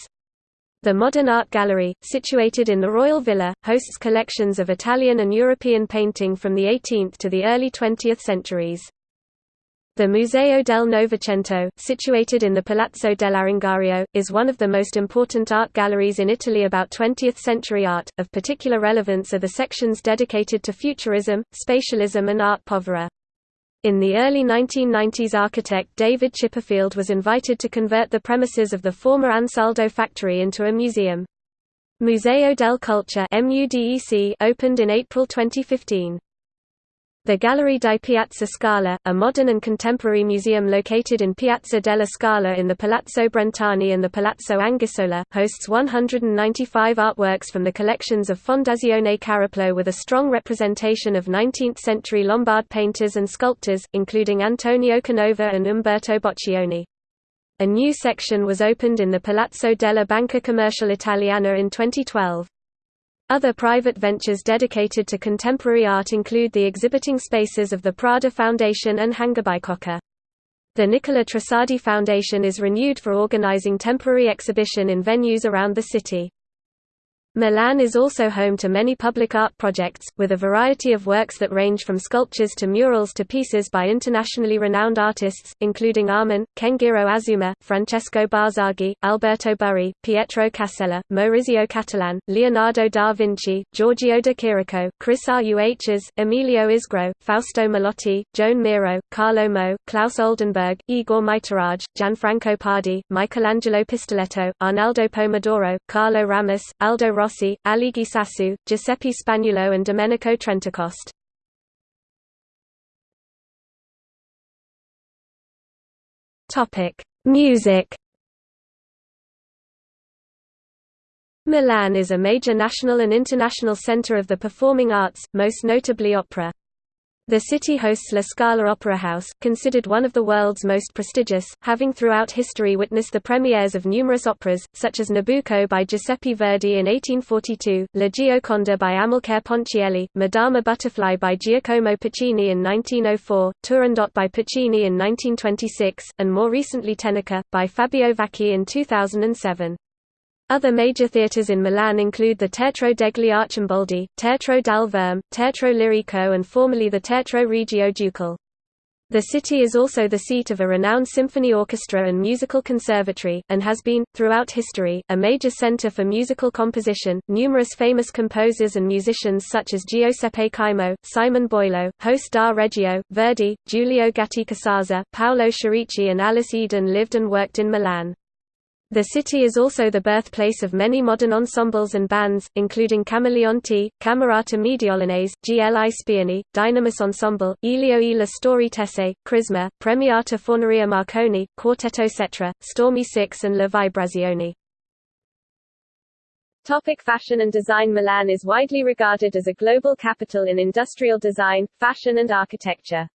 The Modern Art Gallery, situated in the Royal Villa, hosts collections of Italian and European painting from the 18th to the early 20th centuries. The Museo del Novecento, situated in the Palazzo dell'Arengario, is one of the most important art galleries in Italy about 20th-century art. Of particular relevance are the sections dedicated to Futurism, Spatialism and Art Povera. In the early 1990s architect David Chipperfield was invited to convert the premises of the former Ansaldo factory into a museum. Museo del Culture opened in April 2015. The Gallery di Piazza Scala, a modern and contemporary museum located in Piazza della Scala in the Palazzo Brentani and the Palazzo Anguissola, hosts 195 artworks from the collections of Fondazione Cariplo with a strong representation of 19th-century Lombard painters and sculptors, including Antonio Canova and Umberto Boccioni. A new section was opened in the Palazzo della Banca Commerciale Italiana in 2012. Other private ventures dedicated to contemporary art include the exhibiting spaces of the Prada Foundation and HangarBicocca. The Nicola Trussardi Foundation is renewed for organizing temporary exhibition in venues around the city. Milan is also home to many public art projects, with a variety of works that range from sculptures to murals to pieces by internationally renowned artists, including Arman, Kenjiro Azuma, Francesco Barzaghi, Alberto Burri, Pietro Cascella, Maurizio Cattelan, Leonardo da Vinci, Giorgio de Chirico, Kris Ruhs, Emilio Isgro, Fausto Melotti, Joan Miro, Carlo Mo, Claes Oldenburg, Igor Mitoraj, Gianfranco Pardi, Michelangelo Pistoletto, Arnaldo Pomodoro, Carlo Ramous, Aldo Rossi Rossi, Sassu, Giuseppe Spagnulo and Domenico Trentacoste. Music Milan is a major national and international center of the performing arts, most notably opera. The city hosts La Scala Opera House, considered one of the world's most prestigious, having throughout history witnessed the premieres of numerous operas, such as Nabucco by Giuseppe Verdi in 1842, La Gioconda by Amilcare Ponchielli, Madama Butterfly by Giacomo Puccini in 1904, Turandot by Puccini in 1926, and more recently Teneke, by Fabio Vacchi in 2007. Other major theatres in Milan include the Teatro degli Arcimboldi, Teatro dal Verme, Teatro Lirico and formerly the Teatro Regio Ducale. The city is also the seat of a renowned symphony orchestra and musical conservatory, and has been, throughout history, a major center for musical composition. Numerous famous composers and musicians such as Giuseppe Caimo, Simon Boyleau, Hoste da Reggio, Verdi, Giulio Gatti Casazza, Paolo Cherici, and Alice Edun lived and worked in Milan. The city is also the birthplace of many modern ensembles and bands, including Camaleonti, Camerata Mediolanense, GLI Spioni, Dynamis Ensemble, Elio e la Storie Crisma, Premiata Forneria Marconi, Quartetto Cetra, Stormy Six and La Vibrazioni. Topic fashion and design Milan is widely regarded as a global capital in industrial design, fashion and architecture.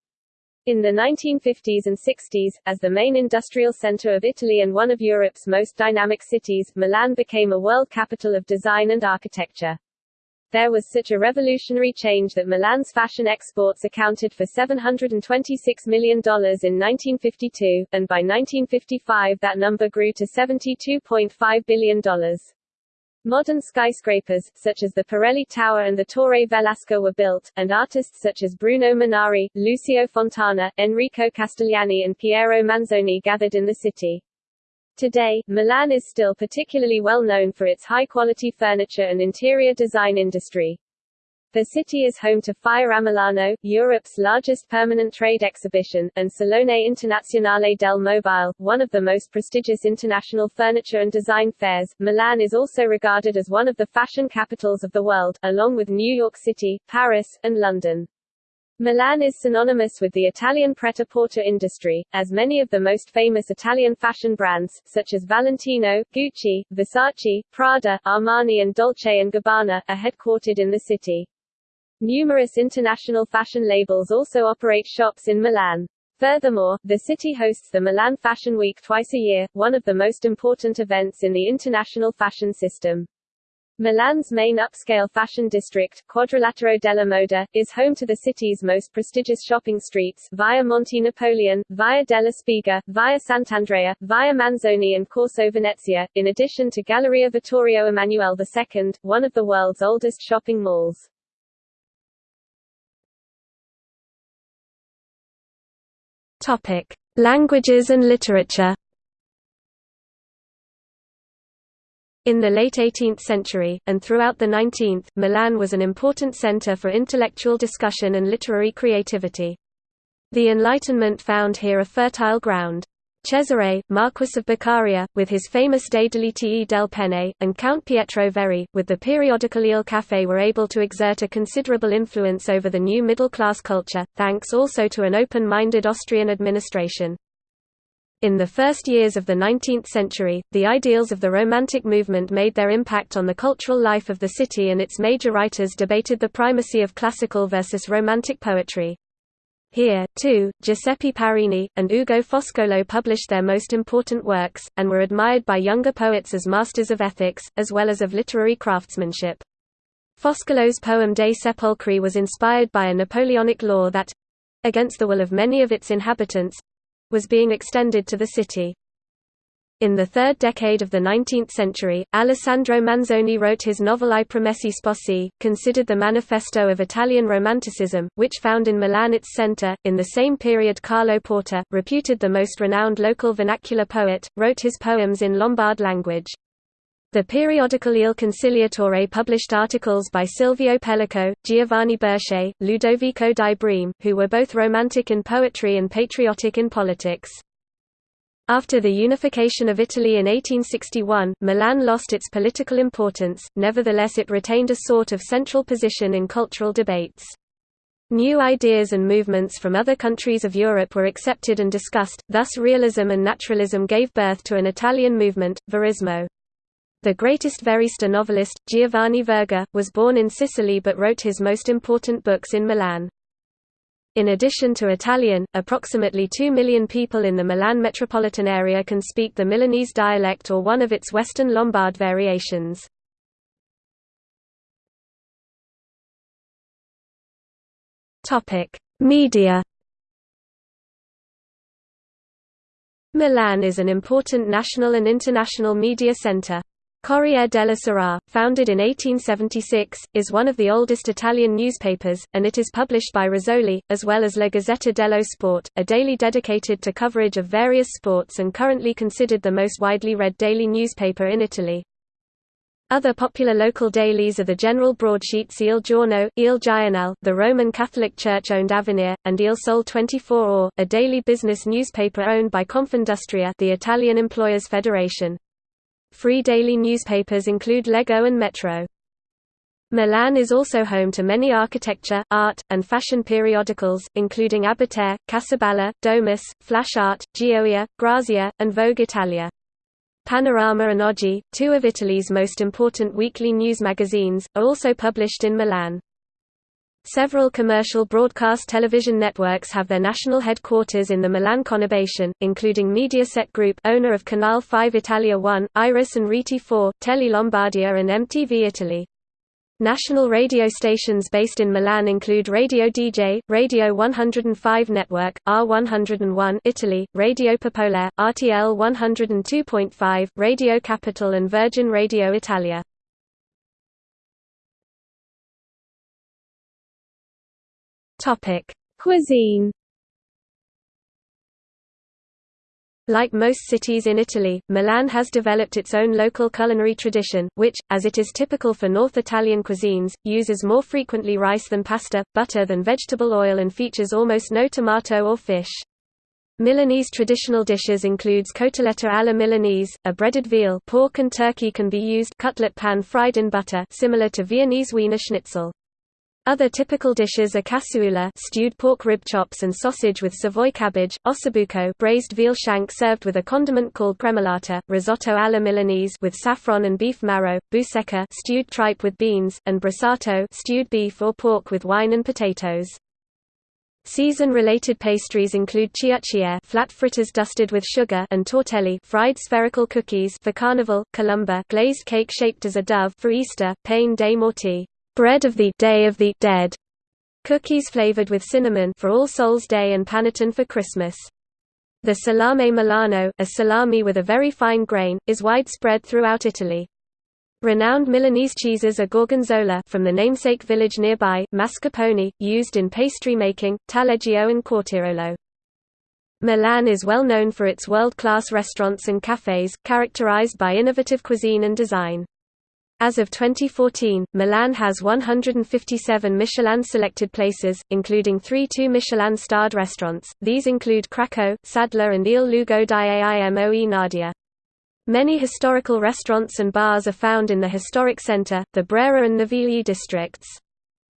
In the 1950s and 60s, as the main industrial center of Italy and one of Europe's most dynamic cities, Milan became a world capital of design and architecture. There was such a revolutionary change that Milan's fashion exports accounted for $726 million in 1952, and by 1955 that number grew to $72.5 billion. Modern skyscrapers, such as the Pirelli Tower and the Torre Velasca were built, and artists such as Bruno Munari, Lucio Fontana, Enrico Castellani and Piero Manzoni gathered in the city. Today, Milan is still particularly well known for its high-quality furniture and interior design industry. The city is home to Fiera Milano, Europe's largest permanent trade exhibition, and Salone Internazionale del Mobile, one of the most prestigious international furniture and design fairs. Milan is also regarded as one of the fashion capitals of the world, along with New York City, Paris, and London. Milan is synonymous with the Italian pret-a-porter industry, as many of the most famous Italian fashion brands, such as Valentino, Gucci, Versace, Prada, Armani and Dolce & Gabbana, are headquartered in the city. Numerous international fashion labels also operate shops in Milan. Furthermore, the city hosts the Milan Fashion Week twice a year, one of the most important events in the international fashion system. Milan's main upscale fashion district, Quadrilatero della Moda, is home to the city's most prestigious shopping streets, Via Monte Napoleon, Via della Spiga, Via Sant'Andrea, Via Manzoni and Corso Venezia, in addition to Galleria Vittorio Emanuele II, one of the world's oldest shopping malls. Topic: Languages and literature. In the late 18th century, and throughout the 19th, Milan was an important center for intellectual discussion and literary creativity. The Enlightenment found here a fertile ground. Cesare, Marquis of Beccaria, with his famous De Delitii del Penne, and Count Pietro Verri, with the periodical Il Caffè were able to exert a considerable influence over the new middle-class culture, thanks also to an open-minded Austrian administration. In the first years of the 19th century, the ideals of the Romantic movement made their impact on the cultural life of the city and its major writers debated the primacy of classical versus Romantic poetry. Here, too, Giuseppe Parini, and Ugo Foscolo published their most important works, and were admired by younger poets as masters of ethics, as well as of literary craftsmanship. Foscolo's poem De Sepolcri was inspired by a Napoleonic law that—against the will of many of its inhabitants—was being extended to the city. In the third decade of the 19th century, Alessandro Manzoni wrote his novel I Promessi Sposi, considered the manifesto of Italian Romanticism, which found in Milan its center. In the same period Carlo Porta, reputed the most renowned local vernacular poet, wrote his poems in Lombard language. The periodical Il Conciliatore published articles by Silvio Pellico, Giovanni Berchet, Ludovico di Breme, who were both romantic in poetry and patriotic in politics. After the unification of Italy in 1861, Milan lost its political importance, nevertheless it retained a sort of central position in cultural debates. New ideas and movements from other countries of Europe were accepted and discussed, thus realism and naturalism gave birth to an Italian movement, Verismo. The greatest Verista novelist, Giovanni Verga, was born in Sicily but wrote his most important books in Milan. In addition to Italian, approximately 2 million people in the Milan metropolitan area can speak the Milanese dialect or one of its Western Lombard variations. Media Milan is an important national and international media center. Corriere della Sera, founded in 1876, is one of the oldest Italian newspapers, and it is published by Rizzoli, as well as La Gazzetta dello Sport, a daily dedicated to coverage of various sports and currently considered the most widely read daily newspaper in Italy. Other popular local dailies are the general broadsheets Il Giorno, Il Giornale, the Roman Catholic Church-owned Avvenire, and Il Sole 24 Ore, a daily business newspaper owned by Confindustria the Italian Employers Federation. Free daily newspapers include Leggo and Metro. Milan is also home to many architecture, art, and fashion periodicals, including Abitare, Casabella, Domus, Flash Art, Gioia, Grazia, and Vogue Italia. Panorama and Oggi, two of Italy's most important weekly news magazines, are also published in Milan. Several commercial broadcast television networks have their national headquarters in the Milan conurbation, including Mediaset Group owner of Canal 5 Italia 1, Iris and Rete 4, Tele Lombardia and MTV Italy. National radio stations based in Milan include Radio DJ, Radio 105 Network, R101 Italy, Radio Popolare, RTL 102.5, Radio Capital and Virgin Radio Italia. Topic: Cuisine. Like most cities in Italy, Milan has developed its own local culinary tradition, which, as it is typical for North Italian cuisines, uses more frequently rice than pasta, butter than vegetable oil and features almost no tomato or fish. Milanese traditional dishes includes cotoletta alla Milanese, a breaded veal pork and turkey can be used cutlet pan fried in butter similar to Viennese Wiener Schnitzel. Other typical dishes are casseula stewed pork rib chops and sausage with Savoy cabbage, ossobuco braised veal shank served with a condiment called gremolata, risotto alla Milanese with saffron and beef marrow, busecca stewed tripe with beans, and brasato stewed beef or pork with wine and potatoes. Season-related pastries include cioccia flat fritters dusted with sugar and tortelli fried spherical cookies for Carnival, colomba glazed cake shaped as a dove for Easter, pain dei morti bread of the Day of the Dead, cookies flavored with cinnamon for All Souls Day and panettone for Christmas. The salame Milano, a salami with a very fine grain, is widespread throughout Italy. Renowned Milanese cheeses are Gorgonzola from the namesake village nearby, mascarpone, used in pastry making, taleggio and quartirolo. Milan is well known for its world-class restaurants and cafes, characterized by innovative cuisine and design. As of 2014, Milan has 157 Michelin-selected places, including three two Michelin-starred restaurants, these include Cracco, Sadler and Il Lugo di Aimoe Nadia. Many historical restaurants and bars are found in the historic centre, the Brera and Navigli districts.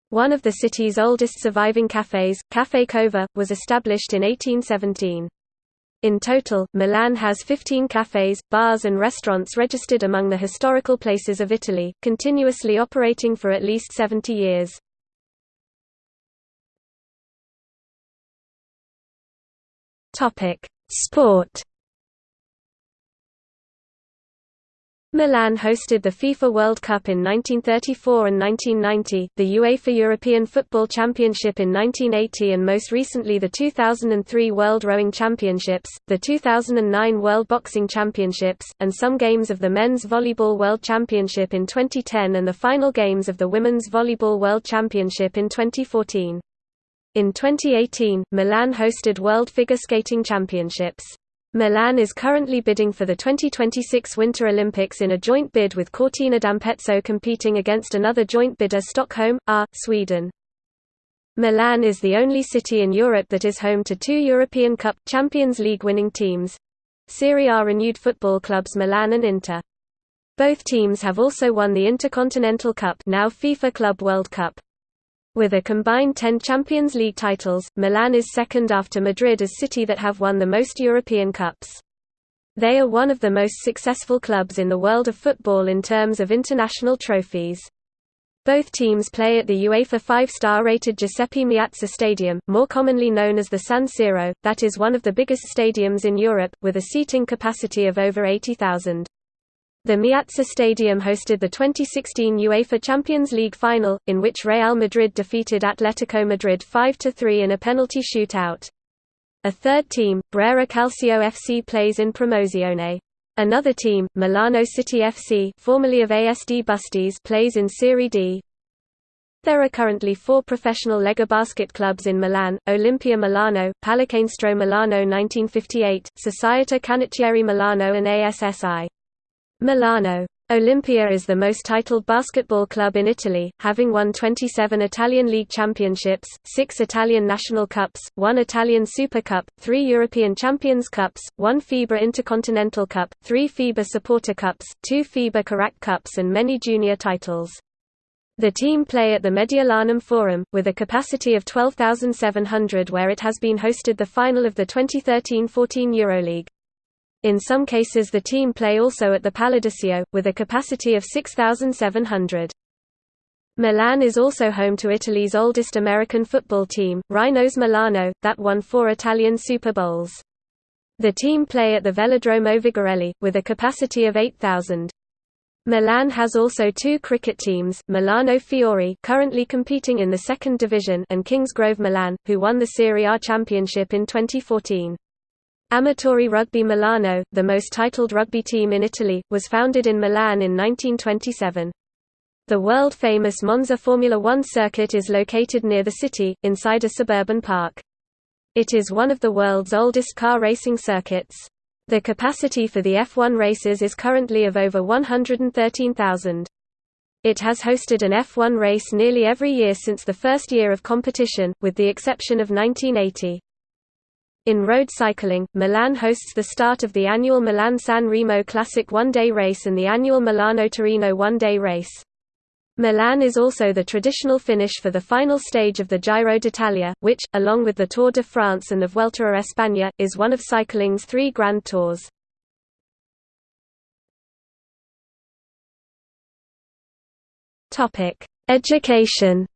One of the city's oldest surviving cafes, Café Cova, was established in 1817. In total, Milan has 15 cafes, bars and restaurants registered among the historical places of Italy, continuously operating for at least 70 years. Sport Milan hosted the FIFA World Cup in 1934 and 1990, the UEFA European Football Championship in 1980 and most recently the 2003 World Rowing Championships, the 2009 World Boxing Championships, and some games of the Men's Volleyball World Championship in 2010 and the final games of the Women's Volleyball World Championship in 2014. In 2018, Milan hosted World Figure Skating Championships. Milan is currently bidding for the 2026 Winter Olympics in a joint bid with Cortina d'Ampezzo competing against another joint bidder Stockholm, R, Sweden. Milan is the only city in Europe that is home to two European Cup, Champions League winning teams. Serie A renewed football clubs Milan and Inter. Both teams have also won the Intercontinental Cup now FIFA Club World Cup. With a combined 10 Champions League titles, Milan is second after Madrid as city that have won the most European Cups. They are one of the most successful clubs in the world of football in terms of international trophies. Both teams play at the UEFA five-star rated Giuseppe Meazza Stadium, more commonly known as the San Siro, that is one of the biggest stadiums in Europe, with a seating capacity of over 80,000. The Meazza Stadium hosted the 2016 UEFA Champions League final, in which Real Madrid defeated Atletico Madrid 5–3 in a penalty shootout. A third team, Brera Calcio FC plays in Promozione. Another team, Milano City FC formerly of ASD Busties plays in Serie D. There are currently four professional Lega basket clubs in Milan, Olimpia Milano, Pallacanestro Milano 1958, Società Canottieri Milano and ASSI. Milano. Olimpia is the most titled basketball club in Italy, having won 27 Italian League championships, 6 Italian National Cups, 1 Italian Super Cup, 3 European Champions Cups, 1 FIBA Intercontinental Cup, 3 FIBA Saporta Cups, 2 FIBA Korać Cups and many junior titles. The team play at the Mediolanum Forum, with a capacity of 12,700 where it has been hosted the final of the 2013–14 Euroleague. In some cases the team play also at the Palladiccio, with a capacity of 6,700. Milan is also home to Italy's oldest American football team, Rhinos Milano, that won four Italian Super Bowls. The team play at the Velodromo Vigorelli, with a capacity of 8,000. Milan has also two cricket teams, Milano Fiori currently competing in the second division and Kingsgrove Milan, who won the Serie A championship in 2014. Amatori Rugby Milano, the most titled rugby team in Italy, was founded in Milan in 1927. The world-famous Monza Formula One circuit is located near the city, inside a suburban park. It is one of the world's oldest car racing circuits. The capacity for the F1 races is currently of over 113,000. It has hosted an F1 race nearly every year since the first year of competition, with the exception of 1980. In road cycling, Milan hosts the start of the annual Milan-San Remo Classic one-day race and the annual Milano-Torino one-day race. Milan is also the traditional finish for the final stage of the Giro d'Italia, which, along with the Tour de France and the Vuelta a España, is one of cycling's three Grand Tours. Education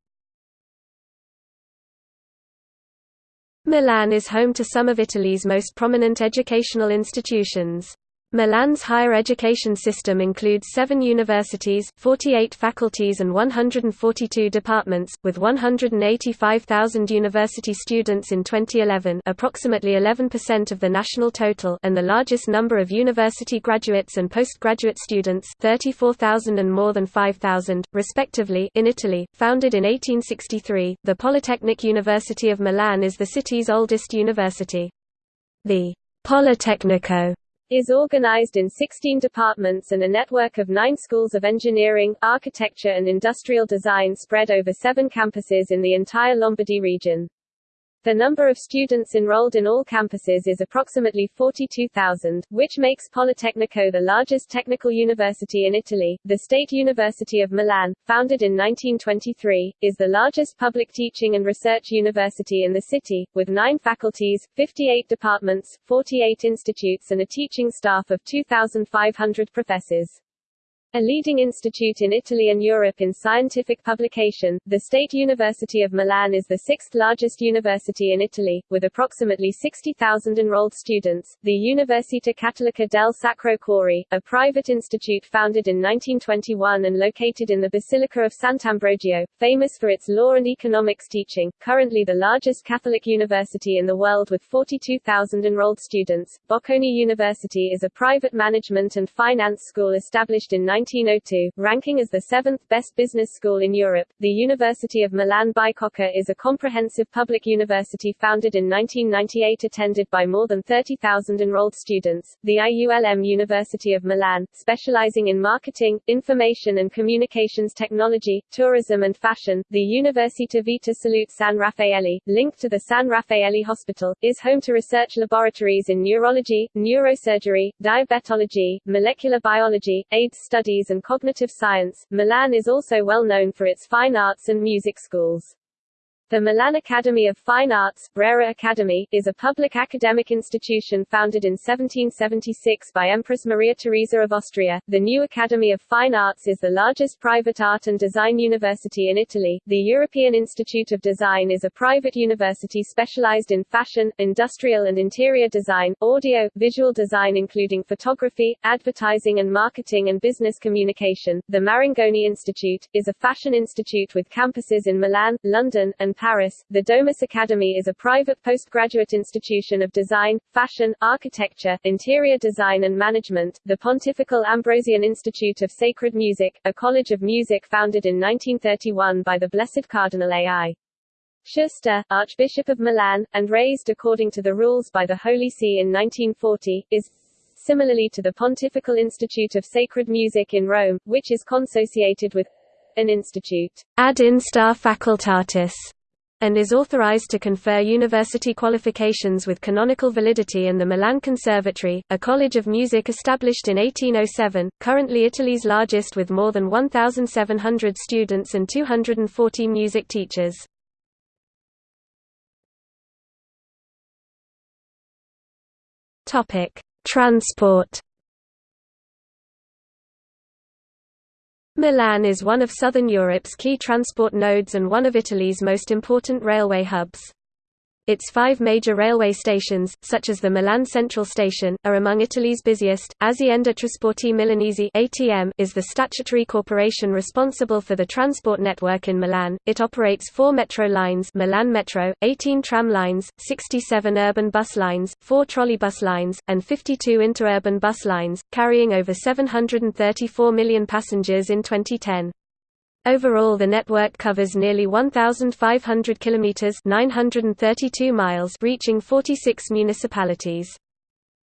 Milan is home to some of Italy's most prominent educational institutions. Milan's higher education system includes seven universities, 48 faculties and 142 departments, with 185,000 university students in 2011 approximately 11% of the national total and the largest number of university graduates and postgraduate students 34,000 and more than 5,000, respectively in Italy. Founded in 1863, the Polytechnic University of Milan is the city's oldest university. The Politecnico is organized in 16 departments and a network of nine schools of engineering, architecture and industrial design spread over seven campuses in the entire Lombardy region. The number of students enrolled in all campuses is approximately 42,000, which makes Politecnico the largest technical university in Italy. The State University of Milan, founded in 1923, is the largest public teaching and research university in the city, with nine faculties, 58 departments, 48 institutes and a teaching staff of 2,500 professors. A leading institute in Italy and Europe in scientific publication, the State University of Milan is the sixth largest university in Italy, with approximately 60,000 enrolled students. The Università Cattolica del Sacro Cuore, a private institute founded in 1921 and located in the Basilica of Sant'Ambrogio, famous for its law and economics teaching, currently the largest Catholic university in the world with 42,000 enrolled students. Bocconi University is a private management and finance school established in 1902, ranking as the seventh best business school in Europe. The University of Milan Bicocca is a comprehensive public university founded in 1998 attended by more than 30,000 enrolled students. The IULM University of Milan, specializing in marketing, information and communications technology, tourism and fashion, the Università Vita Salute San Raffaele, linked to the San Raffaele Hospital, is home to research laboratories in neurology, neurosurgery, diabetology, molecular biology, AIDS studies Studies and Cognitive Science. Milan is also well known for its fine arts and music schools. The Milan Academy of Fine Arts Brera Academy, is a public academic institution founded in 1776 by Empress Maria Theresa of Austria. The new Academy of Fine Arts is the largest private art and design university in Italy. The European Institute of Design is a private university specialized in fashion, industrial and interior design, audio, visual design including photography, advertising and marketing and business communication. The Marangoni Institute, is a fashion institute with campuses in Milan, London, and Paris. The Domus Academy is a private postgraduate institution of design, fashion, architecture, interior design and management. The Pontifical Ambrosian Institute of Sacred Music, a college of music founded in 1931 by the Blessed Cardinal A.I. Schuster, Archbishop of Milan, and raised according to the rules by the Holy See in 1940, is similarly to the Pontifical Institute of Sacred Music in Rome, which is consociated with an institute ad instar facultatis and is authorized to confer university qualifications with canonical validity in the Milan Conservatory, a college of music established in 1807, currently Italy's largest with more than 1,700 students and 240 music teachers. Transport Milan is one of southern Europe's key transport nodes and one of Italy's most important railway hubs. Its five major railway stations, such as the Milan Central Station, are among Italy's busiest. Azienda Trasporti Milanese (ATM) is the statutory corporation responsible for the transport network in Milan. It operates four metro lines: Milan Metro, 18 tram lines, 67 urban bus lines, four trolleybus lines, and 52 interurban bus lines, carrying over 734 million passengers in 2010. Overall the network covers nearly 1,500 kilometers (932 miles), reaching 46 municipalities.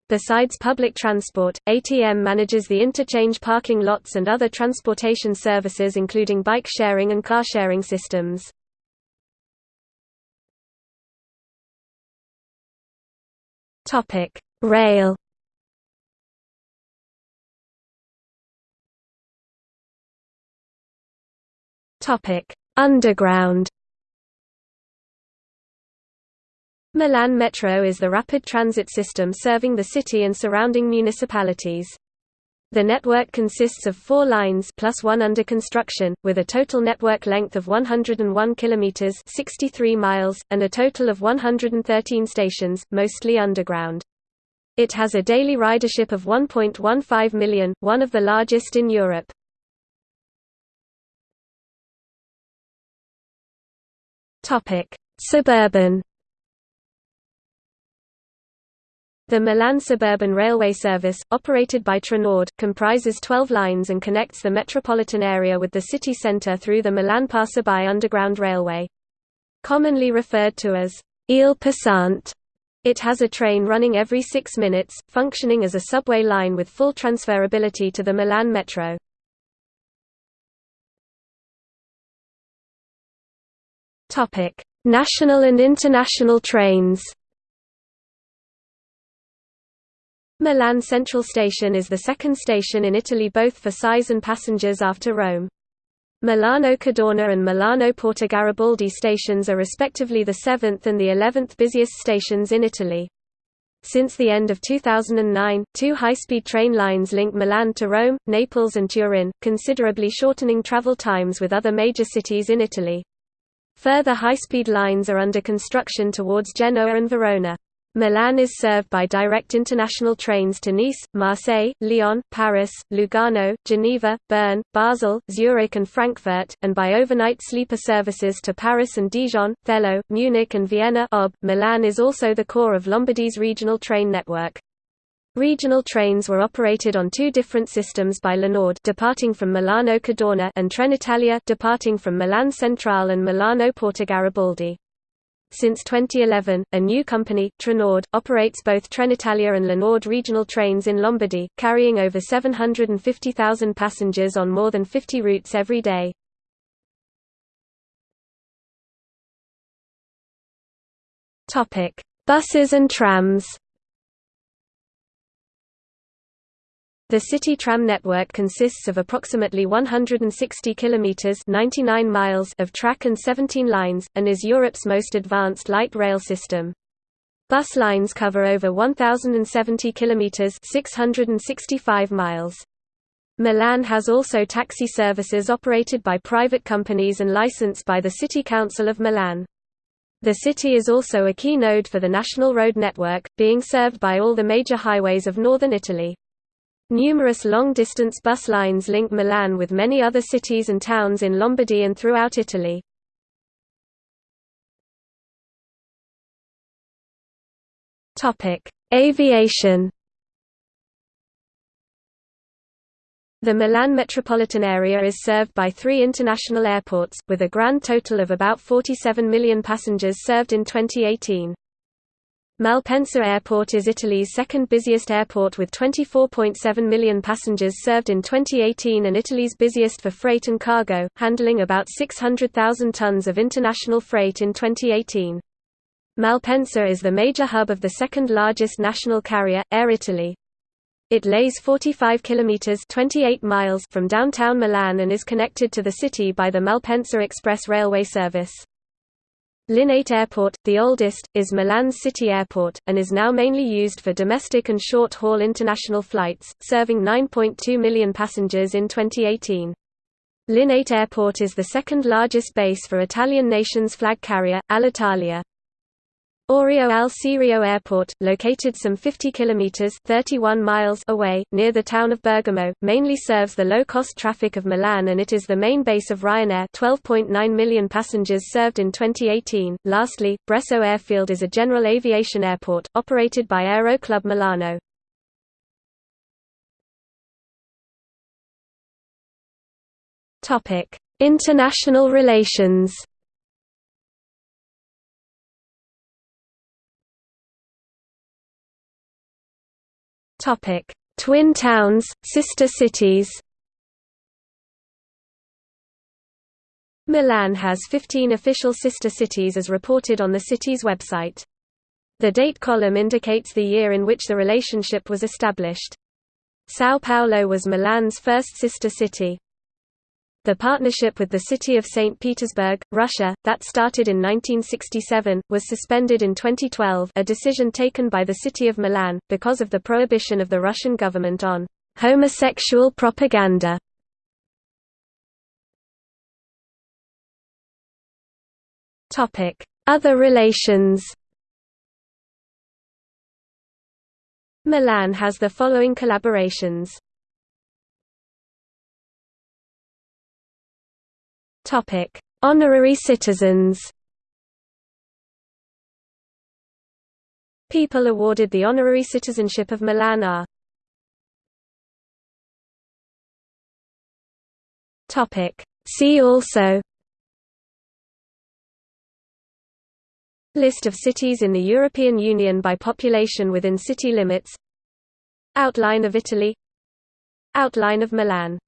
Besides public transport, ATM manages the interchange parking lots and other transportation services including bike sharing and car sharing systems. Rail Underground. Milan Metro is the rapid transit system serving the city and surrounding municipalities. The network consists of four lines plus one under construction, with a total network length of 101 kilometers (63 miles) and a total of 113 stations, mostly underground. It has a daily ridership of 1.15 million, one of the largest in Europe. Topic: Suburban. The Milan Suburban Railway Service, operated by Trenord, comprises 12 lines and connects the metropolitan area with the city centre through the Milan Passante underground railway. Commonly referred to as Il Passante, it has a train running every six minutes, functioning as a subway line with full transferability to the Milan Metro. Topic: National and international trains. Milan Central Station is the second station in Italy both for size and passengers after Rome. Milano Cadorna and Milano Porta Garibaldi stations are respectively the 7th and the 11th busiest stations in Italy. Since the end of 2009, two high-speed train lines link Milan to Rome, Naples and Turin, considerably shortening travel times with other major cities in Italy. Further high-speed lines are under construction towards Genoa and Verona. Milan is served by direct international trains to Nice, Marseille, Lyon, Paris, Lugano, Geneva, Bern, Basel, Zurich and Frankfurt, and by overnight sleeper services to Paris and Dijon, Thello, Munich and Vienna OB. Milan is also the core of Lombardy's regional train network. Regional trains were operated on two different systems by LeNord departing from Milano Cadorna and Trenitalia departing from Milan Centrale and Milano Porta Garibaldi. Since 2011, a new company, Trenord, operates both Trenitalia and LeNord regional trains in Lombardy, carrying over 750,000 passengers on more than 50 routes every day. Buses and trams The city tram network consists of approximately 160 kilometers (99 miles) of track and 17 lines and is Europe's most advanced light rail system. Bus lines cover over 1070 kilometers (665 miles). Milan has also taxi services operated by private companies and licensed by the City Council of Milan. The city is also a key node for the national road network, being served by all the major highways of northern Italy. Numerous long-distance bus lines link Milan with many other cities and towns in Lombardy and throughout Italy. Aviation The Milan metropolitan area is served by three international airports, with a grand total of about 47 million passengers served in 2018. Malpensa Airport is Italy's second busiest airport with 24.7 million passengers served in 2018 and Italy's busiest for freight and cargo, handling about 600,000 tons of international freight in 2018. Malpensa is the major hub of the second largest national carrier, Air Italy. It lays 45 kilometers 28 miles from downtown Milan and is connected to the city by the Malpensa Express railway service. Linate Airport, the oldest, is Milan's city airport, and is now mainly used for domestic and short-haul international flights, serving 9.2 million passengers in 2018. Linate Airport is the second largest base for Italian nation's flag carrier, Alitalia. Orio al Serio Airport, located some 50 kilometers (31 miles) away near the town of Bergamo, mainly serves the low-cost traffic of Milan and it is the main base of Ryanair, 12.9 million passengers served in 2018. Lastly, Bresso Airfield is a general aviation airport operated by Aero Club Milano. Topic: International relations. Topic: Twin towns, sister cities. Milan has 15 official sister cities as reported on the city's website. The date column indicates the year in which the relationship was established. São Paulo was Milan's first sister city. The partnership with the city of St. Petersburg, Russia, that started in 1967, was suspended in 2012 a decision taken by the city of Milan, because of the prohibition of the Russian government on homosexual propaganda. Other relations Milan has the following collaborations Topic: Honorary citizens. People awarded the honorary citizenship of Milan are Topic: See also List of cities in the European Union by population within city limits Outline of Italy Outline of Milan